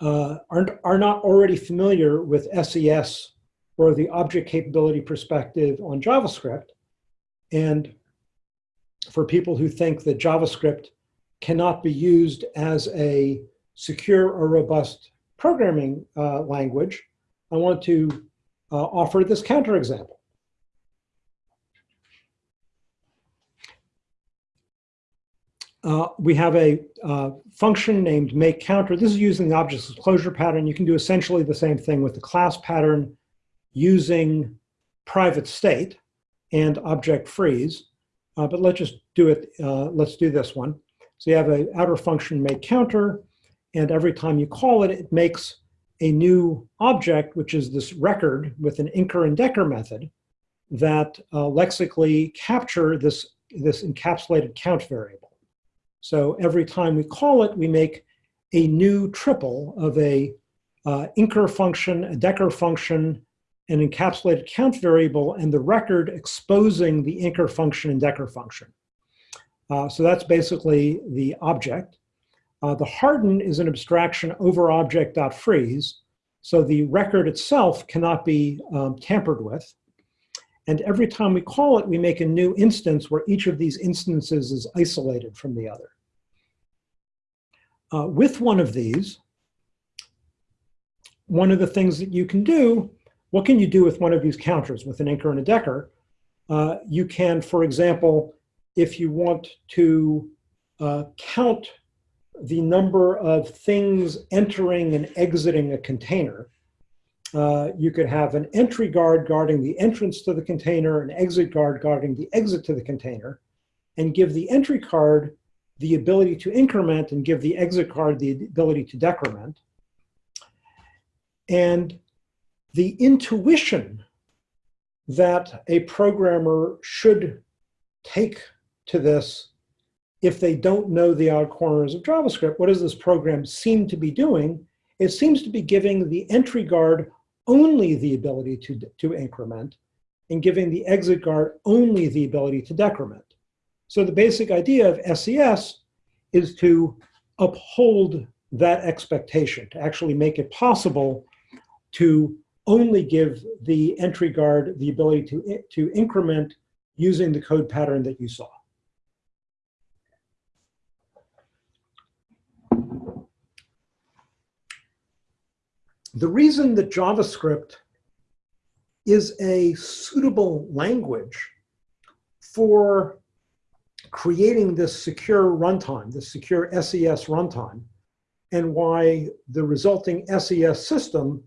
uh, aren't, are not already familiar with SES or the object capability perspective on JavaScript, and for people who think that JavaScript cannot be used as a secure or robust programming uh, language, I want to uh, offer this counterexample. Uh, we have a uh, function named make counter. This is using the object disclosure pattern. You can do essentially the same thing with the class pattern using private state and object freeze. Uh, but let's just do it. Uh, let's do this one. So you have an outer function make counter, and every time you call it, it makes a new object, which is this record with an inker and decker method that uh, lexically capture this, this encapsulated count variable. So every time we call it, we make a new triple of a uh, inker function, a decker function, an encapsulated count variable, and the record exposing the inker function and decker function. Uh, so that's basically the object. Uh, the harden is an abstraction over object.freeze. So the record itself cannot be um, tampered with. And every time we call it, we make a new instance where each of these instances is isolated from the other. Uh, with one of these, one of the things that you can do, what can you do with one of these counters with an inker and a decker? Uh, you can, for example, if you want to uh, count the number of things entering and exiting a container, uh, you could have an entry guard guarding the entrance to the container, an exit guard guarding the exit to the container, and give the entry card the ability to increment and give the exit card the ability to decrement. And the intuition that a programmer should take to this if they don't know the odd corners of JavaScript, what does this program seem to be doing? It seems to be giving the entry guard only the ability to, to increment and giving the exit guard only the ability to decrement. So the basic idea of SES is to uphold that expectation, to actually make it possible to only give the entry guard the ability to, to increment using the code pattern that you saw. The reason that JavaScript is a suitable language for creating this secure runtime, this secure SES runtime, and why the resulting SES system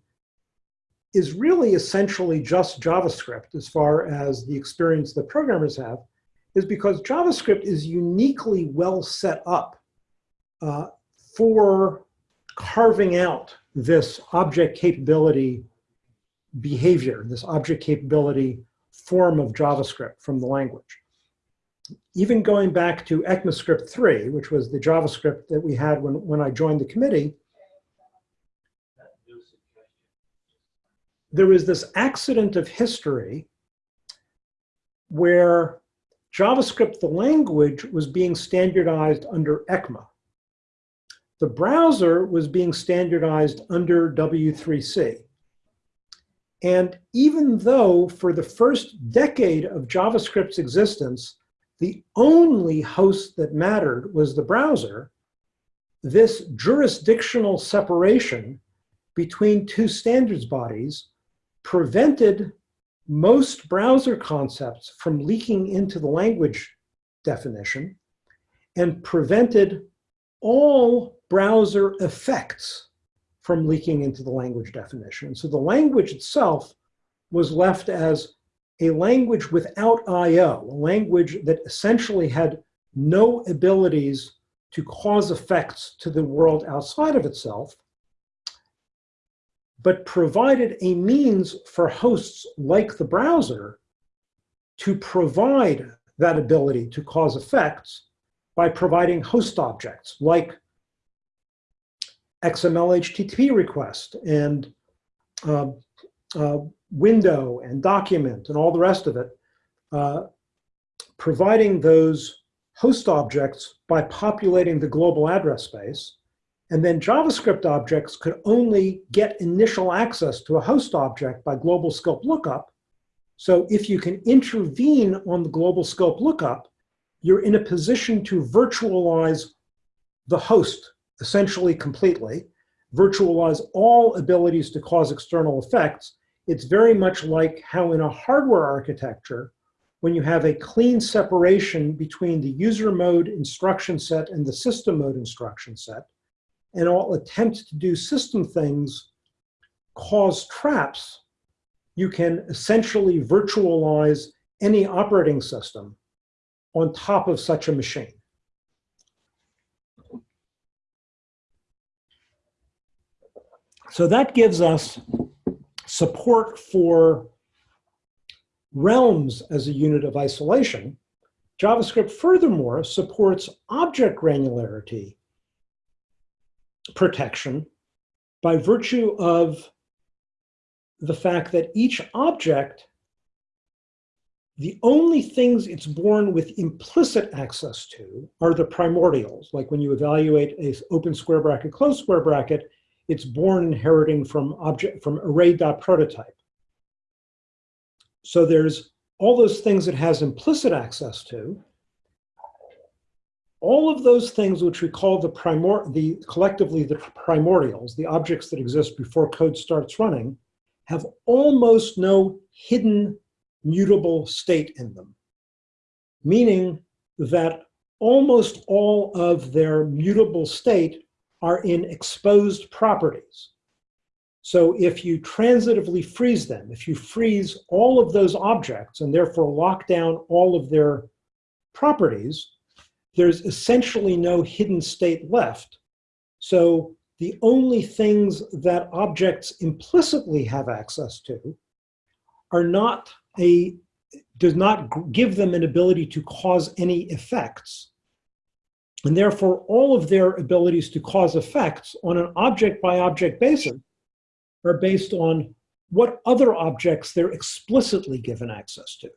is really essentially just JavaScript as far as the experience that programmers have, is because JavaScript is uniquely well set up uh, for carving out this object capability behavior, this object capability form of JavaScript from the language. Even going back to ECMAScript 3, which was the JavaScript that we had when, when I joined the committee, there was this accident of history where JavaScript, the language, was being standardized under ECMA. The browser was being standardized under W3C. And even though for the first decade of JavaScript's existence, the only host that mattered was the browser, this jurisdictional separation between two standards bodies prevented most browser concepts from leaking into the language definition and prevented all browser effects from leaking into the language definition. So the language itself was left as a language without I.O., a language that essentially had no abilities to cause effects to the world outside of itself, but provided a means for hosts like the browser to provide that ability to cause effects by providing host objects like XML HTTP request and uh, uh, window and document and all the rest of it, uh, providing those host objects by populating the global address space. And then JavaScript objects could only get initial access to a host object by global scope lookup. So if you can intervene on the global scope lookup, you're in a position to virtualize the host essentially completely, virtualize all abilities to cause external effects. It's very much like how in a hardware architecture, when you have a clean separation between the user mode instruction set and the system mode instruction set, and all attempts to do system things cause traps, you can essentially virtualize any operating system on top of such a machine. So that gives us support for realms as a unit of isolation. JavaScript furthermore supports object granularity protection by virtue of the fact that each object the only things it's born with implicit access to are the primordials. Like when you evaluate a open square bracket, closed square bracket, it's born inheriting from object from array.prototype. So there's all those things it has implicit access to. All of those things which we call the primor the collectively the primordials, the objects that exist before code starts running, have almost no hidden mutable state in them. Meaning that almost all of their mutable state are in exposed properties. So if you transitively freeze them, if you freeze all of those objects and therefore lock down all of their properties, there's essentially no hidden state left. So the only things that objects implicitly have access to are not a, does not give them an ability to cause any effects. And therefore, all of their abilities to cause effects on an object by object basis are based on what other objects they're explicitly given access to.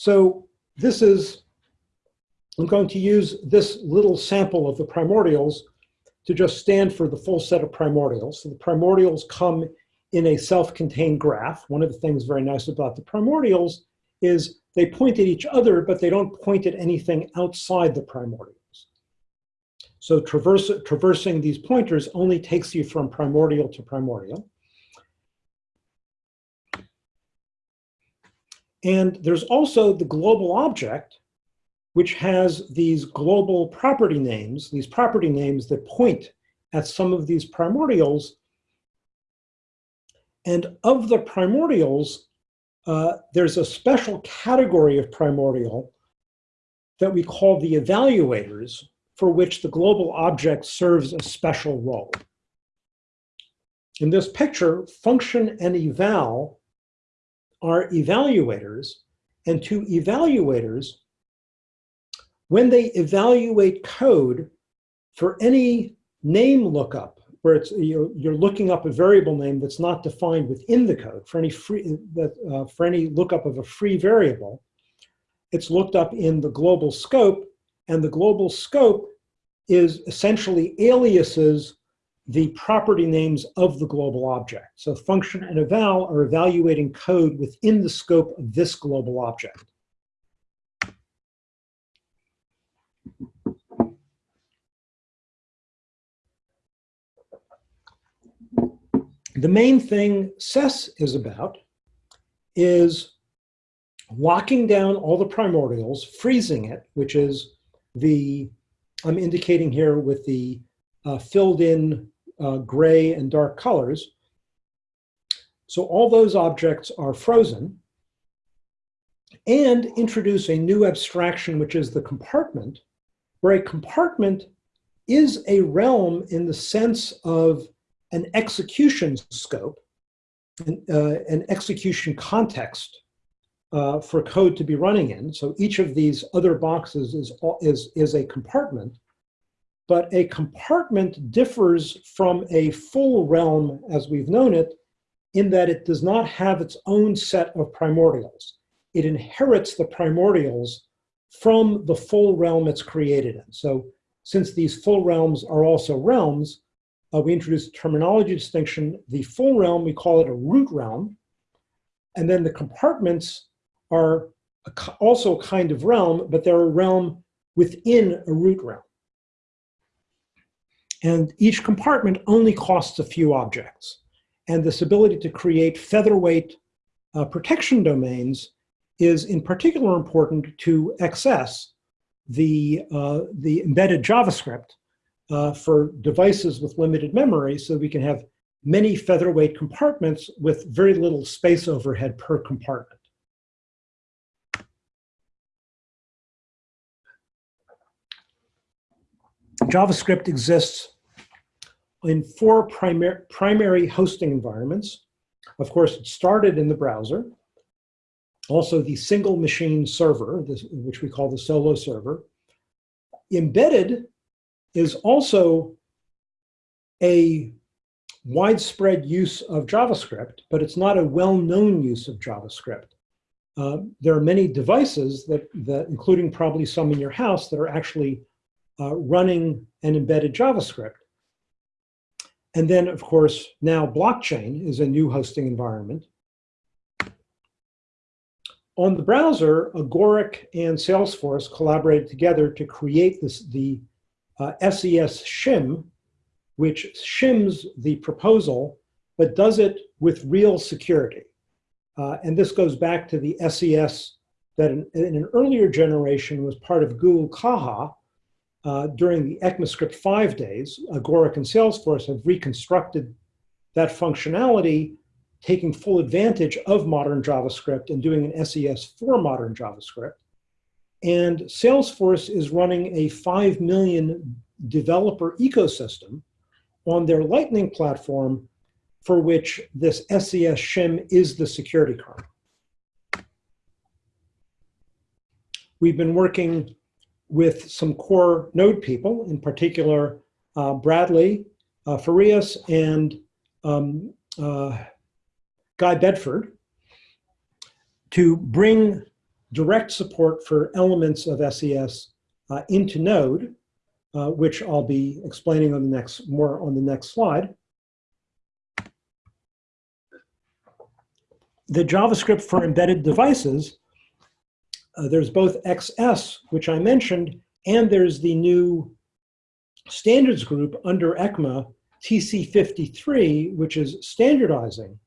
So this is, I'm going to use this little sample of the primordials to just stand for the full set of primordials. So the primordials come in a self-contained graph. One of the things very nice about the primordials is they point at each other, but they don't point at anything outside the primordials. So traverse, traversing these pointers only takes you from primordial to primordial. And there's also the global object, which has these global property names, these property names that point at some of these primordials. And of the primordials, uh, there's a special category of primordial that we call the evaluators, for which the global object serves a special role. In this picture, function and eval are evaluators, and to evaluators, when they evaluate code for any name lookup, where it's you're, looking up a variable name that's not defined within the code for any free that uh, for any lookup of a free variable, it's looked up in the global scope, and the global scope is essentially aliases the property names of the global object. So function and eval are evaluating code within the scope of this global object. The main thing SES is about is locking down all the primordials, freezing it, which is the, I'm indicating here with the uh, filled in uh, gray and dark colors. So all those objects are frozen and introduce a new abstraction, which is the compartment, where a compartment is a realm in the sense of an execution scope, an, uh, an execution context uh, for code to be running in. So each of these other boxes is, is, is a compartment but a compartment differs from a full realm as we've known it in that it does not have its own set of primordials. It inherits the primordials from the full realm it's created in. So since these full realms are also realms, uh, we introduce terminology distinction. The full realm, we call it a root realm. And then the compartments are a, also a kind of realm, but they're a realm within a root realm. And each compartment only costs a few objects. And this ability to create featherweight uh, protection domains is in particular important to access the, uh, the embedded JavaScript uh, for devices with limited memory so we can have many featherweight compartments with very little space overhead per compartment. JavaScript exists in four primar primary hosting environments. Of course, it started in the browser. Also the single machine server, this, which we call the solo server. Embedded is also a widespread use of JavaScript, but it's not a well-known use of JavaScript. Uh, there are many devices that, that, including probably some in your house, that are actually uh, running an embedded JavaScript. And then, of course, now blockchain is a new hosting environment. On the browser, Agoric and Salesforce collaborated together to create this, the uh, SES shim, which shims the proposal, but does it with real security. Uh, and this goes back to the SES that in, in an earlier generation was part of Google Caja, uh, during the ECMAScript 5 days, Agoric and Salesforce have reconstructed that functionality, taking full advantage of modern JavaScript and doing an SES for modern JavaScript. And Salesforce is running a 5 million developer ecosystem on their Lightning platform for which this SES shim is the security kernel. We've been working with some core node people, in particular uh, Bradley uh, Farias and um, uh, Guy Bedford, to bring direct support for elements of SES uh, into Node, uh, which I'll be explaining on the next more on the next slide. The JavaScript for embedded devices uh, there's both XS, which I mentioned, and there's the new standards group under ECMA, TC53, which is standardizing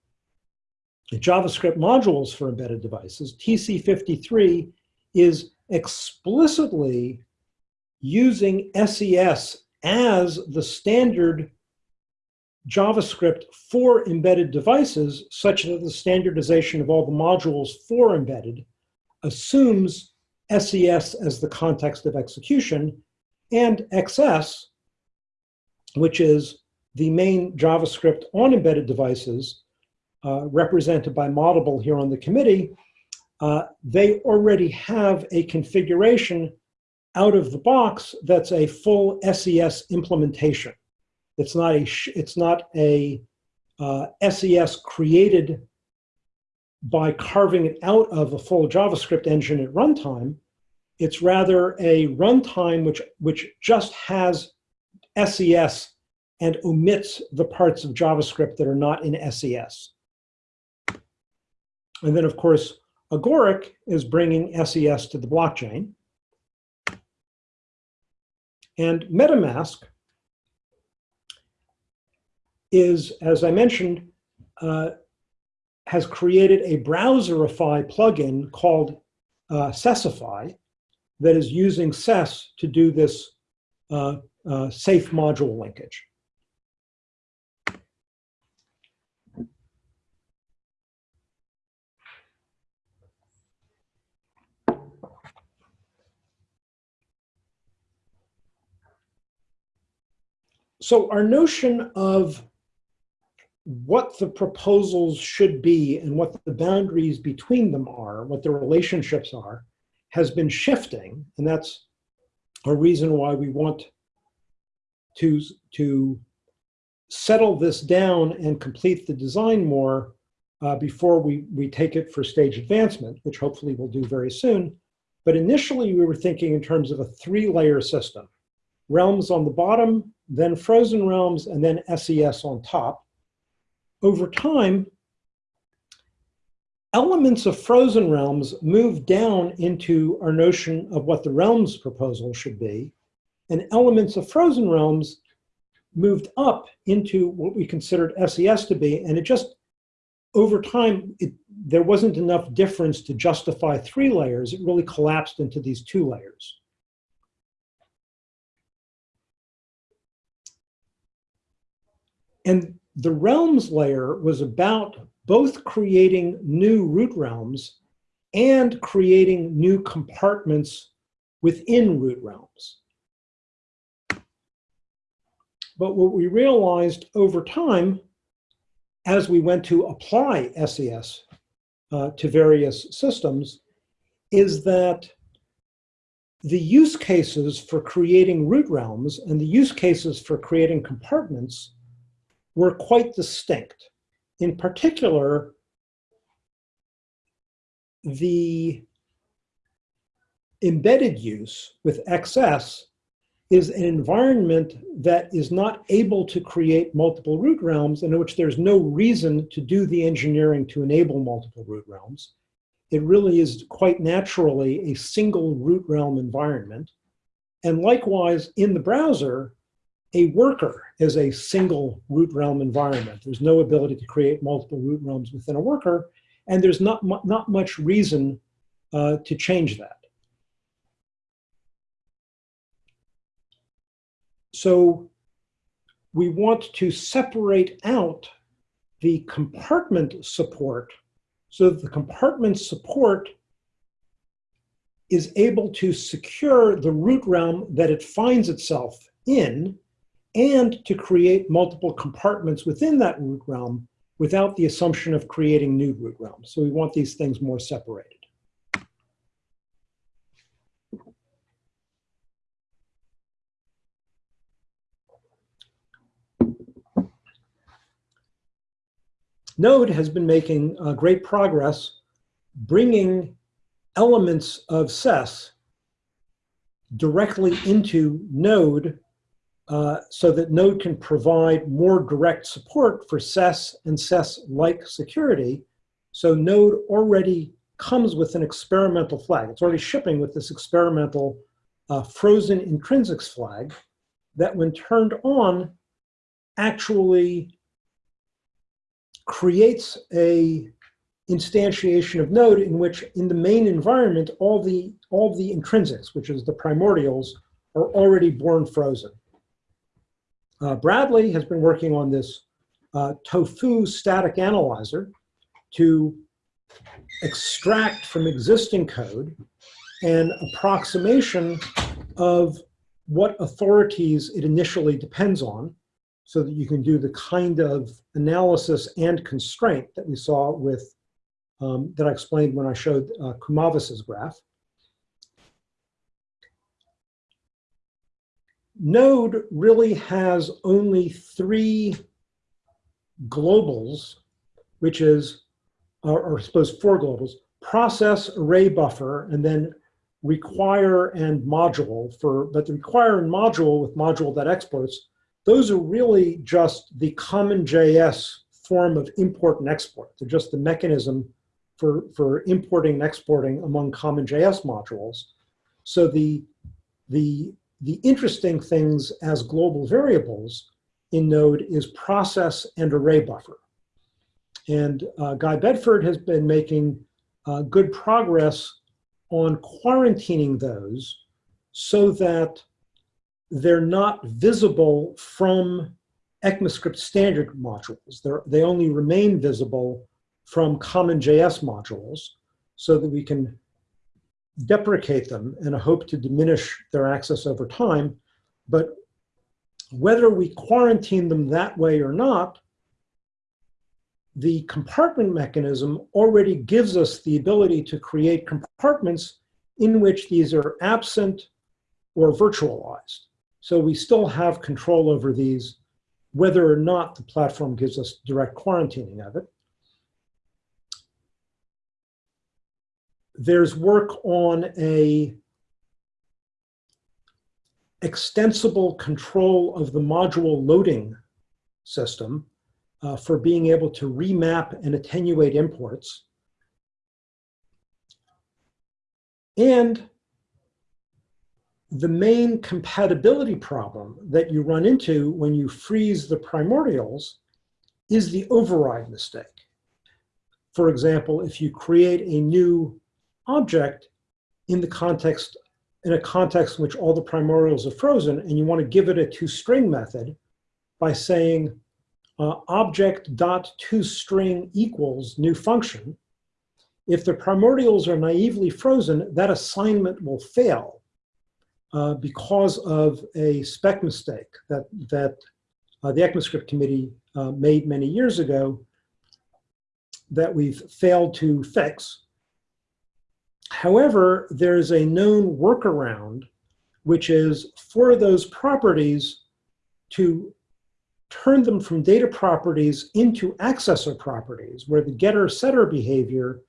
JavaScript modules for embedded devices. TC53 is explicitly using SES as the standard JavaScript for embedded devices, such that the standardization of all the modules for embedded assumes SES as the context of execution, and XS, which is the main JavaScript on embedded devices, uh, represented by Moddable here on the committee, uh, they already have a configuration out of the box that's a full SES implementation. It's not a, it's not a uh, SES created by carving it out of a full JavaScript engine at runtime. It's rather a runtime which, which just has SES and omits the parts of JavaScript that are not in SES. And then, of course, Agoric is bringing SES to the blockchain. And MetaMask is, as I mentioned, uh, has created a Browserify plugin called uh, that is using SES to do this uh, uh, safe module linkage. So our notion of what the proposals should be and what the boundaries between them are, what the relationships are, has been shifting. And that's a reason why we want to, to settle this down and complete the design more uh, before we, we take it for stage advancement, which hopefully we'll do very soon. But initially we were thinking in terms of a three layer system. Realms on the bottom, then frozen realms, and then SES on top over time, elements of frozen realms move down into our notion of what the realms proposal should be, and elements of frozen realms moved up into what we considered SES to be, and it just, over time, it, there wasn't enough difference to justify three layers. It really collapsed into these two layers. And the realms layer was about both creating new root realms and creating new compartments within root realms. But what we realized over time, as we went to apply SES uh, to various systems, is that the use cases for creating root realms and the use cases for creating compartments were quite distinct. In particular, the embedded use with XS is an environment that is not able to create multiple root realms and in which there's no reason to do the engineering to enable multiple root realms. It really is quite naturally a single root realm environment. And likewise, in the browser, a worker is a single root realm environment. There's no ability to create multiple root realms within a worker, and there's not, mu not much reason uh, to change that. So we want to separate out the compartment support so the compartment support is able to secure the root realm that it finds itself in and to create multiple compartments within that root realm without the assumption of creating new root realms. So we want these things more separated. Node has been making uh, great progress bringing elements of SES directly into Node uh, so that Node can provide more direct support for SES and SES-like security. So Node already comes with an experimental flag. It's already shipping with this experimental uh, frozen intrinsics flag that when turned on actually creates a instantiation of node in which in the main environment, all the, all the intrinsics, which is the primordials, are already born frozen. Uh, Bradley has been working on this uh, tofu static analyzer to extract from existing code an approximation of what authorities it initially depends on so that you can do the kind of analysis and constraint that we saw with, um, that I explained when I showed uh, Kumavis's graph. Node really has only three globals, which is, or, or I suppose four globals, process, array buffer, and then require and module for, but the require and module with module that exports, those are really just the common JS form of import and export. They're just the mechanism for, for importing and exporting among common JS modules. So the, the, the interesting things as global variables in Node is process and array buffer. And uh, Guy Bedford has been making uh, good progress on quarantining those so that they're not visible from ECMAScript standard modules. They're, they only remain visible from common JS modules so that we can deprecate them and hope to diminish their access over time. But whether we quarantine them that way or not, the compartment mechanism already gives us the ability to create compartments in which these are absent or virtualized. So we still have control over these, whether or not the platform gives us direct quarantining of it. There's work on a extensible control of the module loading system uh, for being able to remap and attenuate imports. And the main compatibility problem that you run into when you freeze the primordials is the override mistake. For example, if you create a new object in the context, in a context in which all the primordials are frozen and you want to give it a toString method by saying uh, object dot toString equals new function, if the primordials are naively frozen, that assignment will fail uh, because of a spec mistake that, that uh, the ECMAScript committee uh, made many years ago that we've failed to fix. However, there's a known workaround, which is for those properties to turn them from data properties into accessor properties, where the getter-setter behavior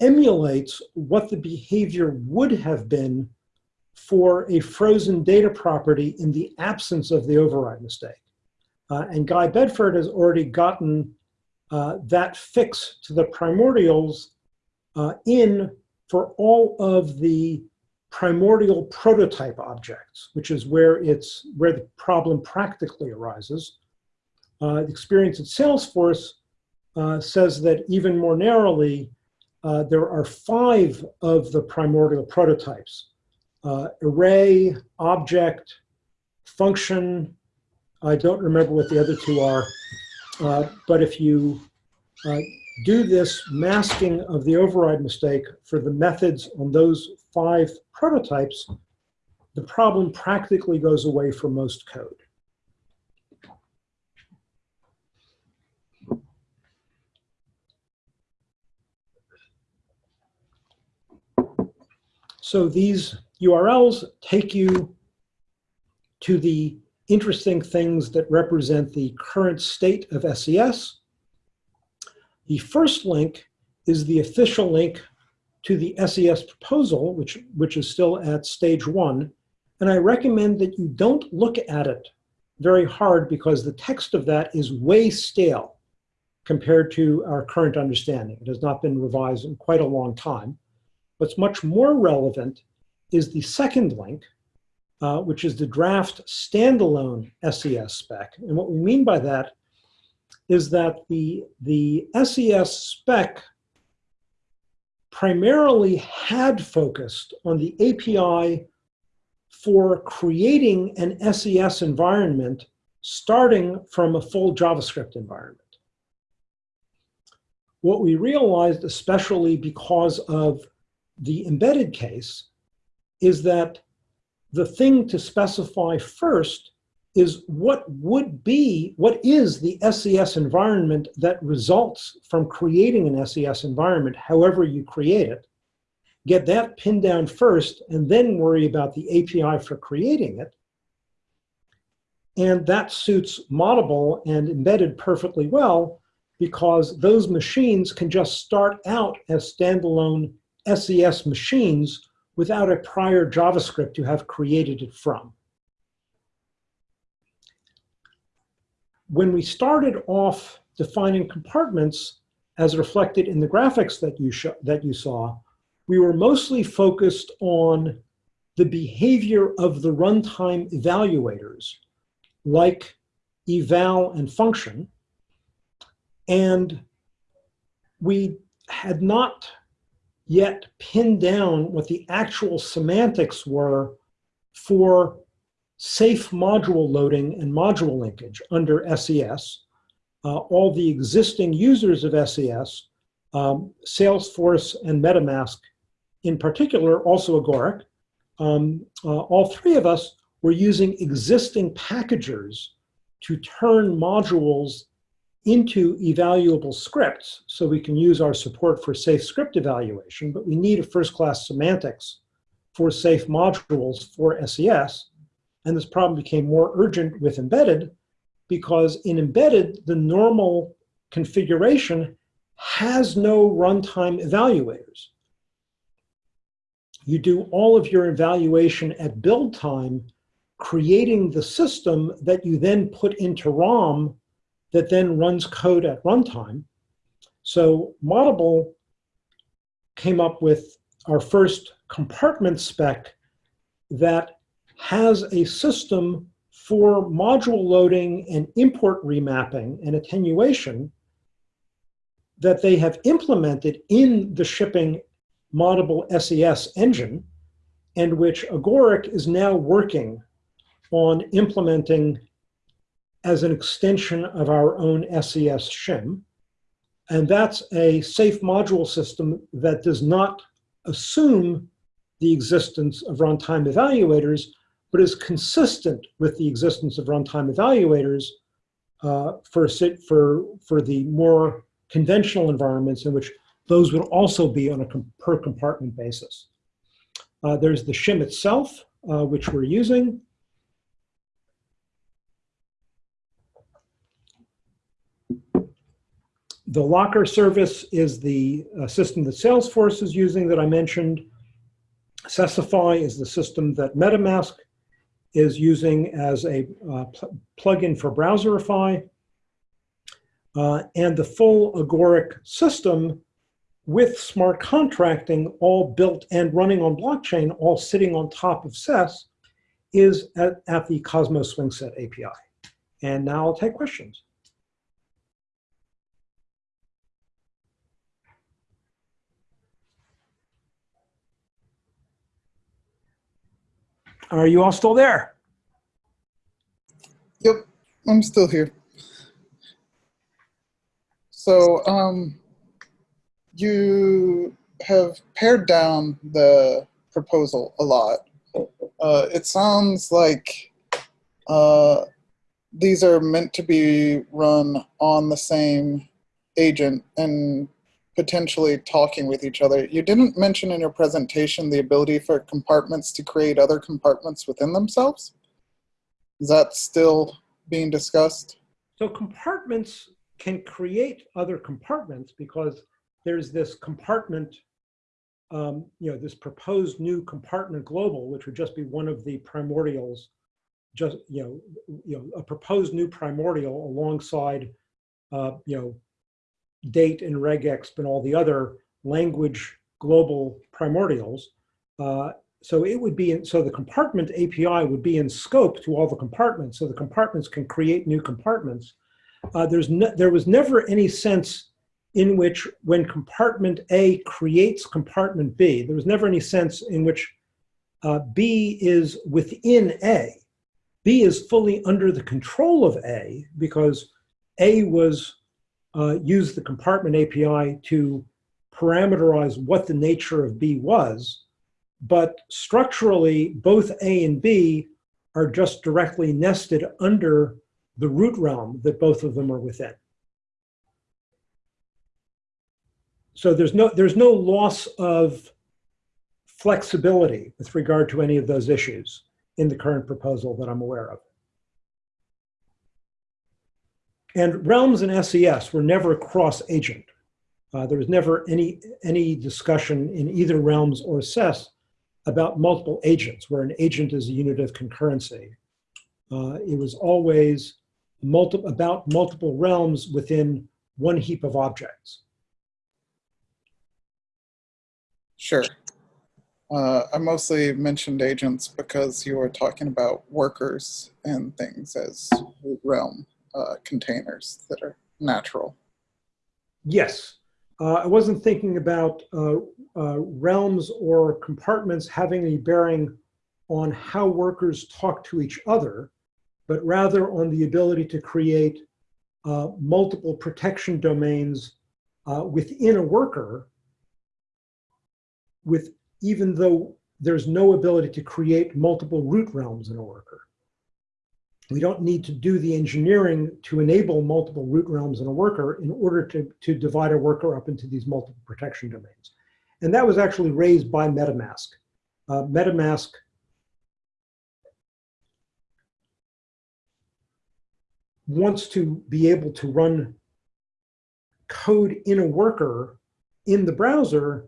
emulates what the behavior would have been for a frozen data property in the absence of the override mistake. Uh, and Guy Bedford has already gotten uh, that fix to the primordials uh, in for all of the primordial prototype objects, which is where it's where the problem practically arises. Uh, the experience at Salesforce uh, says that even more narrowly, uh, there are five of the primordial prototypes. Uh, array, object, function, I don't remember what the other two are, uh, but if you uh, do this masking of the override mistake for the methods on those five prototypes, the problem practically goes away for most code. So these URLs take you to the interesting things that represent the current state of SES. The first link is the official link to the SES proposal, which, which is still at stage one. And I recommend that you don't look at it very hard because the text of that is way stale compared to our current understanding. It has not been revised in quite a long time. What's much more relevant is the second link, uh, which is the draft standalone SES spec. And what we mean by that is that the, the SES spec primarily had focused on the API for creating an SES environment starting from a full JavaScript environment. What we realized, especially because of the embedded case, is that the thing to specify first is what would be, what is the SES environment that results from creating an SES environment, however you create it. Get that pinned down first and then worry about the API for creating it. And that suits Moddable and embedded perfectly well because those machines can just start out as standalone SES machines without a prior JavaScript you have created it from. When we started off defining compartments, as reflected in the graphics that you, that you saw, we were mostly focused on the behavior of the runtime evaluators, like eval and function. And we had not yet pinned down what the actual semantics were for safe module loading and module linkage under SES. Uh, all the existing users of SES, um, Salesforce and MetaMask in particular, also Agoric, um, uh, all three of us were using existing packagers to turn modules into evaluable scripts so we can use our support for safe script evaluation, but we need a first-class semantics for safe modules for SES. And this problem became more urgent with embedded because in embedded, the normal configuration has no runtime evaluators. You do all of your evaluation at build time, creating the system that you then put into ROM that then runs code at runtime. So Moddable came up with our first compartment spec that has a system for module loading and import remapping and attenuation that they have implemented in the shipping Moddable SES engine and which Agoric is now working on implementing as an extension of our own SES shim. And that's a safe module system that does not assume the existence of runtime evaluators, but is consistent with the existence of runtime evaluators uh, for, for, for the more conventional environments in which those would also be on a com per compartment basis. Uh, there's the shim itself, uh, which we're using. The locker service is the uh, system that Salesforce is using that I mentioned. Sesify is the system that MetaMask is using as a uh, pl- plugin for Browserify. Uh, and the full Agoric system with smart contracting all built and running on blockchain, all sitting on top of SES, is at, at the Cosmic Swingset API. And now I'll take questions. Are you all still there? Yep, I'm still here. So, um, you have pared down the proposal a lot. Uh, it sounds like uh, these are meant to be run on the same agent and potentially talking with each other. You didn't mention in your presentation the ability for compartments to create other compartments within themselves. Is that still being discussed? So compartments can create other compartments because there's this compartment, um, you know, this proposed new compartment global, which would just be one of the primordials, just, you know, you know, a proposed new primordial alongside, uh, you know, date and regexp and all the other language global primordials. Uh, so it would be, in, so the compartment API would be in scope to all the compartments. So the compartments can create new compartments. Uh, there's no, there was never any sense in which when compartment A creates compartment B, there was never any sense in which uh, B is within A. B is fully under the control of A because A was uh, used the compartment API to parameterize what the nature of B was. But structurally, both A and B are just directly nested under the root realm that both of them are within. So there's no, there's no loss of flexibility with regard to any of those issues in the current proposal that I'm aware of. And realms and SES were never cross-agent. Uh, there was never any, any discussion in either realms or SES about multiple agents, where an agent is a unit of concurrency. Uh, it was always multi about multiple realms within one heap of objects. Sure. Uh, I mostly mentioned agents because you were talking about workers and things as realm uh, containers that are natural. Yes. Uh, I wasn't thinking about uh, uh, realms or compartments having a bearing on how workers talk to each other, but rather on the ability to create uh, multiple protection domains uh, within a worker with even though there's no ability to create multiple root realms in a worker. We don't need to do the engineering to enable multiple root realms in a worker in order to, to divide a worker up into these multiple protection domains. And that was actually raised by MetaMask. Uh, MetaMask wants to be able to run code in a worker in the browser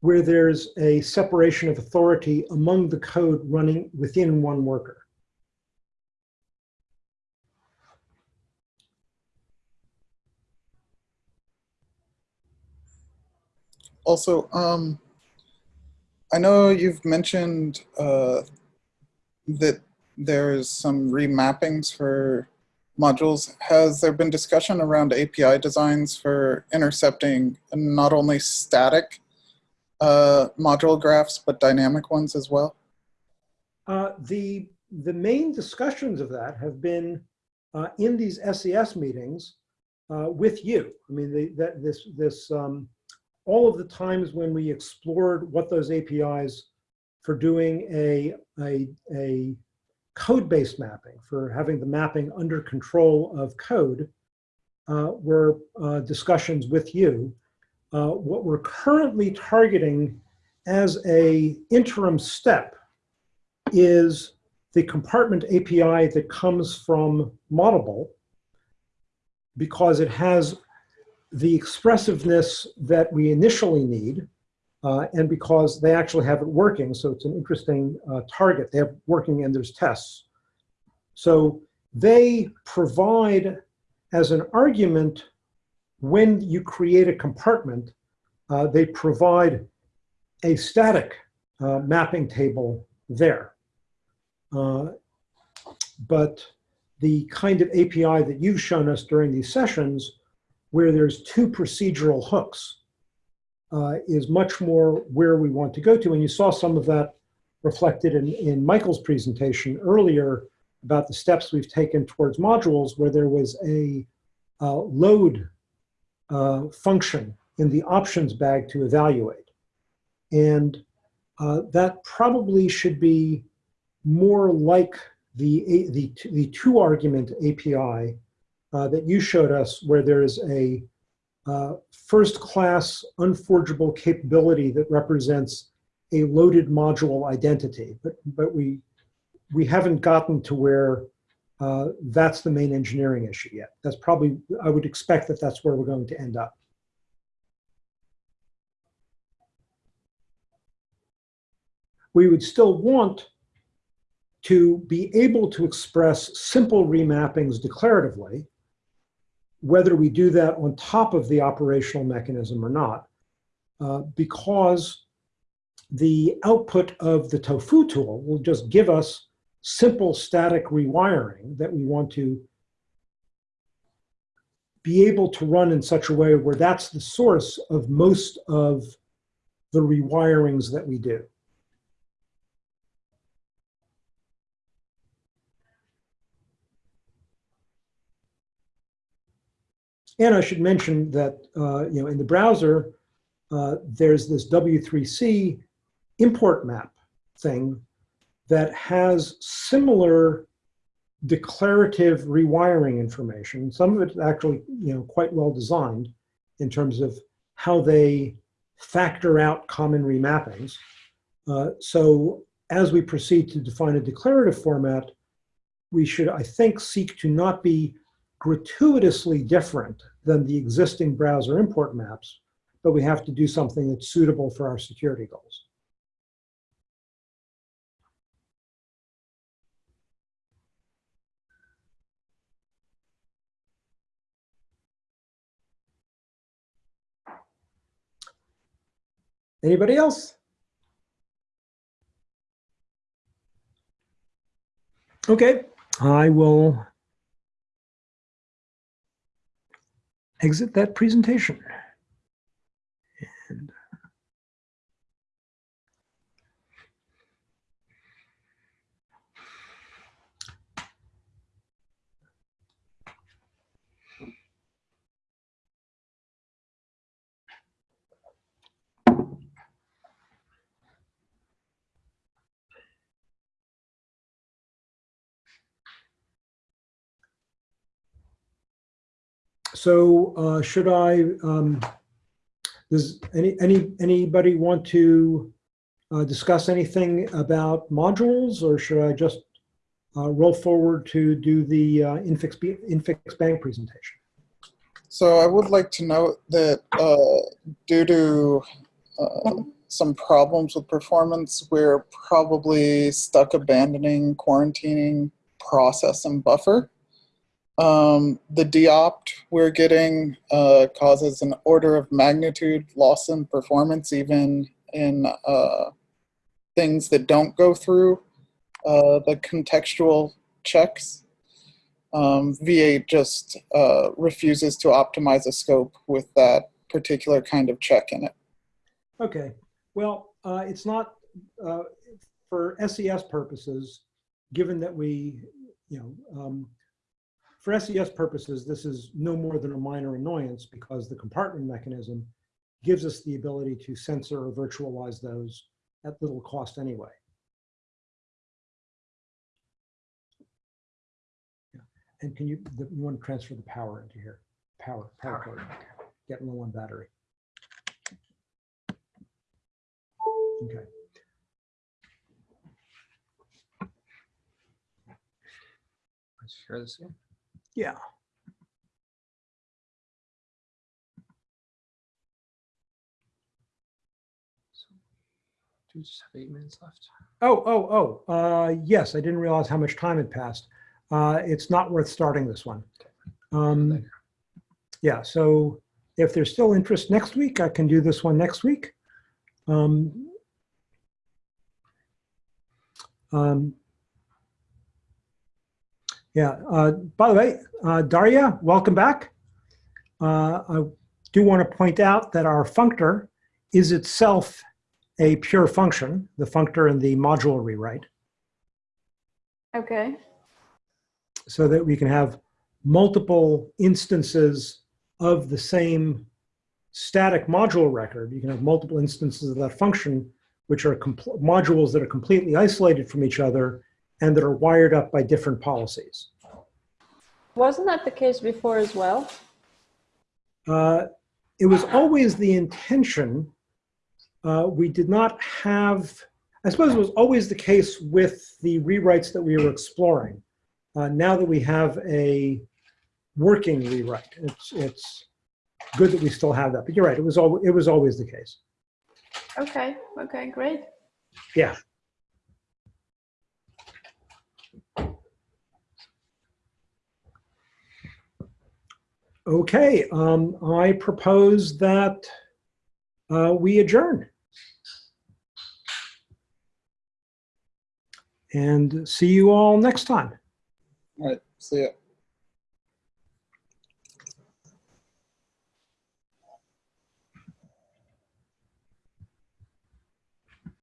where there's a separation of authority among the code running within one worker. Also, um, I know you've mentioned uh, that there's some remappings for modules. Has there been discussion around API designs for intercepting not only static uh, module graphs, but dynamic ones as well? Uh, the, the main discussions of that have been uh, in these SES meetings uh, with you. I mean, the, that, this, this, um, all of the times when we explored what those APIs for doing a, a, a code-based mapping, for having the mapping under control of code, uh, were uh, discussions with you. Uh, what we're currently targeting as a interim step is the compartment API that comes from Moddable because it has the expressiveness that we initially need uh, and because they actually have it working. So it's an interesting uh, target. They have working and there's tests. So they provide as an argument when you create a compartment, uh, they provide a static uh, mapping table there. Uh, but the kind of API that you've shown us during these sessions, where there's two procedural hooks, uh, is much more where we want to go to. And you saw some of that reflected in, in Michael's presentation earlier about the steps we've taken towards modules where there was a uh, load uh, function in the options bag to evaluate. And uh, that probably should be more like the, the, the two argument API uh, that you showed us where there is a uh, first class unforgeable capability that represents a loaded module identity. But, but we, we haven't gotten to where uh, that's the main engineering issue yet. That's probably, I would expect that that's where we're going to end up. We would still want to be able to express simple remappings declaratively, whether we do that on top of the operational mechanism or not, uh, because the output of the tofu tool will just give us simple static rewiring that we want to be able to run in such a way where that's the source of most of the rewirings that we do. And I should mention that, uh, you know, in the browser, uh, there's this W3C import map thing that has similar declarative rewiring information. Some of it actually, you know, quite well designed in terms of how they factor out common remappings. Uh, so as we proceed to define a declarative format, we should, I think, seek to not be gratuitously different than the existing browser import maps, but we have to do something that's suitable for our security goals. Anybody else? Okay, I will exit that presentation. And So uh, should I, um, does any, any, anybody want to uh, discuss anything about modules or should I just uh, roll forward to do the uh, Infix, Infix Bang presentation? So I would like to note that uh, due to uh, some problems with performance, we're probably stuck abandoning quarantining process and buffer. Um, the deopt we're getting uh, causes an order of magnitude loss in performance, even in uh, things that don't go through uh, the contextual checks. Um, V8 just uh, refuses to optimize a scope with that particular kind of check in it. Okay, well, uh, it's not, uh, for SES purposes, given that we, you know, um, for SES purposes, this is no more than a minor annoyance because the compartment mechanism gives us the ability to censor or virtualize those at little cost anyway. Yeah. And can you, the- you want to transfer the power into here? Power, power cord, getting low on battery. Okay. Let's share this again. Yeah. Do we just have eight minutes left? Oh, oh, oh, uh, yes, I didn't realize how much time had passed. Uh, it's not worth starting this one. Um, yeah, so if there's still interest next week, I can do this one next week. Um, um, yeah, uh, by the way, uh, Daria, welcome back. Uh, I do want to point out that our functor is itself a pure function, the functor and the module rewrite, Okay. so that we can have multiple instances of the same static module record. You can have multiple instances of that function, which are modules that are completely isolated from each other and that are wired up by different policies. Wasn't that the case before as well? Uh, it was always the intention. Uh, we did not have, I suppose it was always the case with the rewrites that we were exploring. Uh, now that we have a working rewrite, it's, it's good that we still have that. But you're right, it was, al- it was always the case. Okay. Okay. Great. Yeah. Okay, um, I propose that uh, we adjourn. And see you all next time. All right. See ya.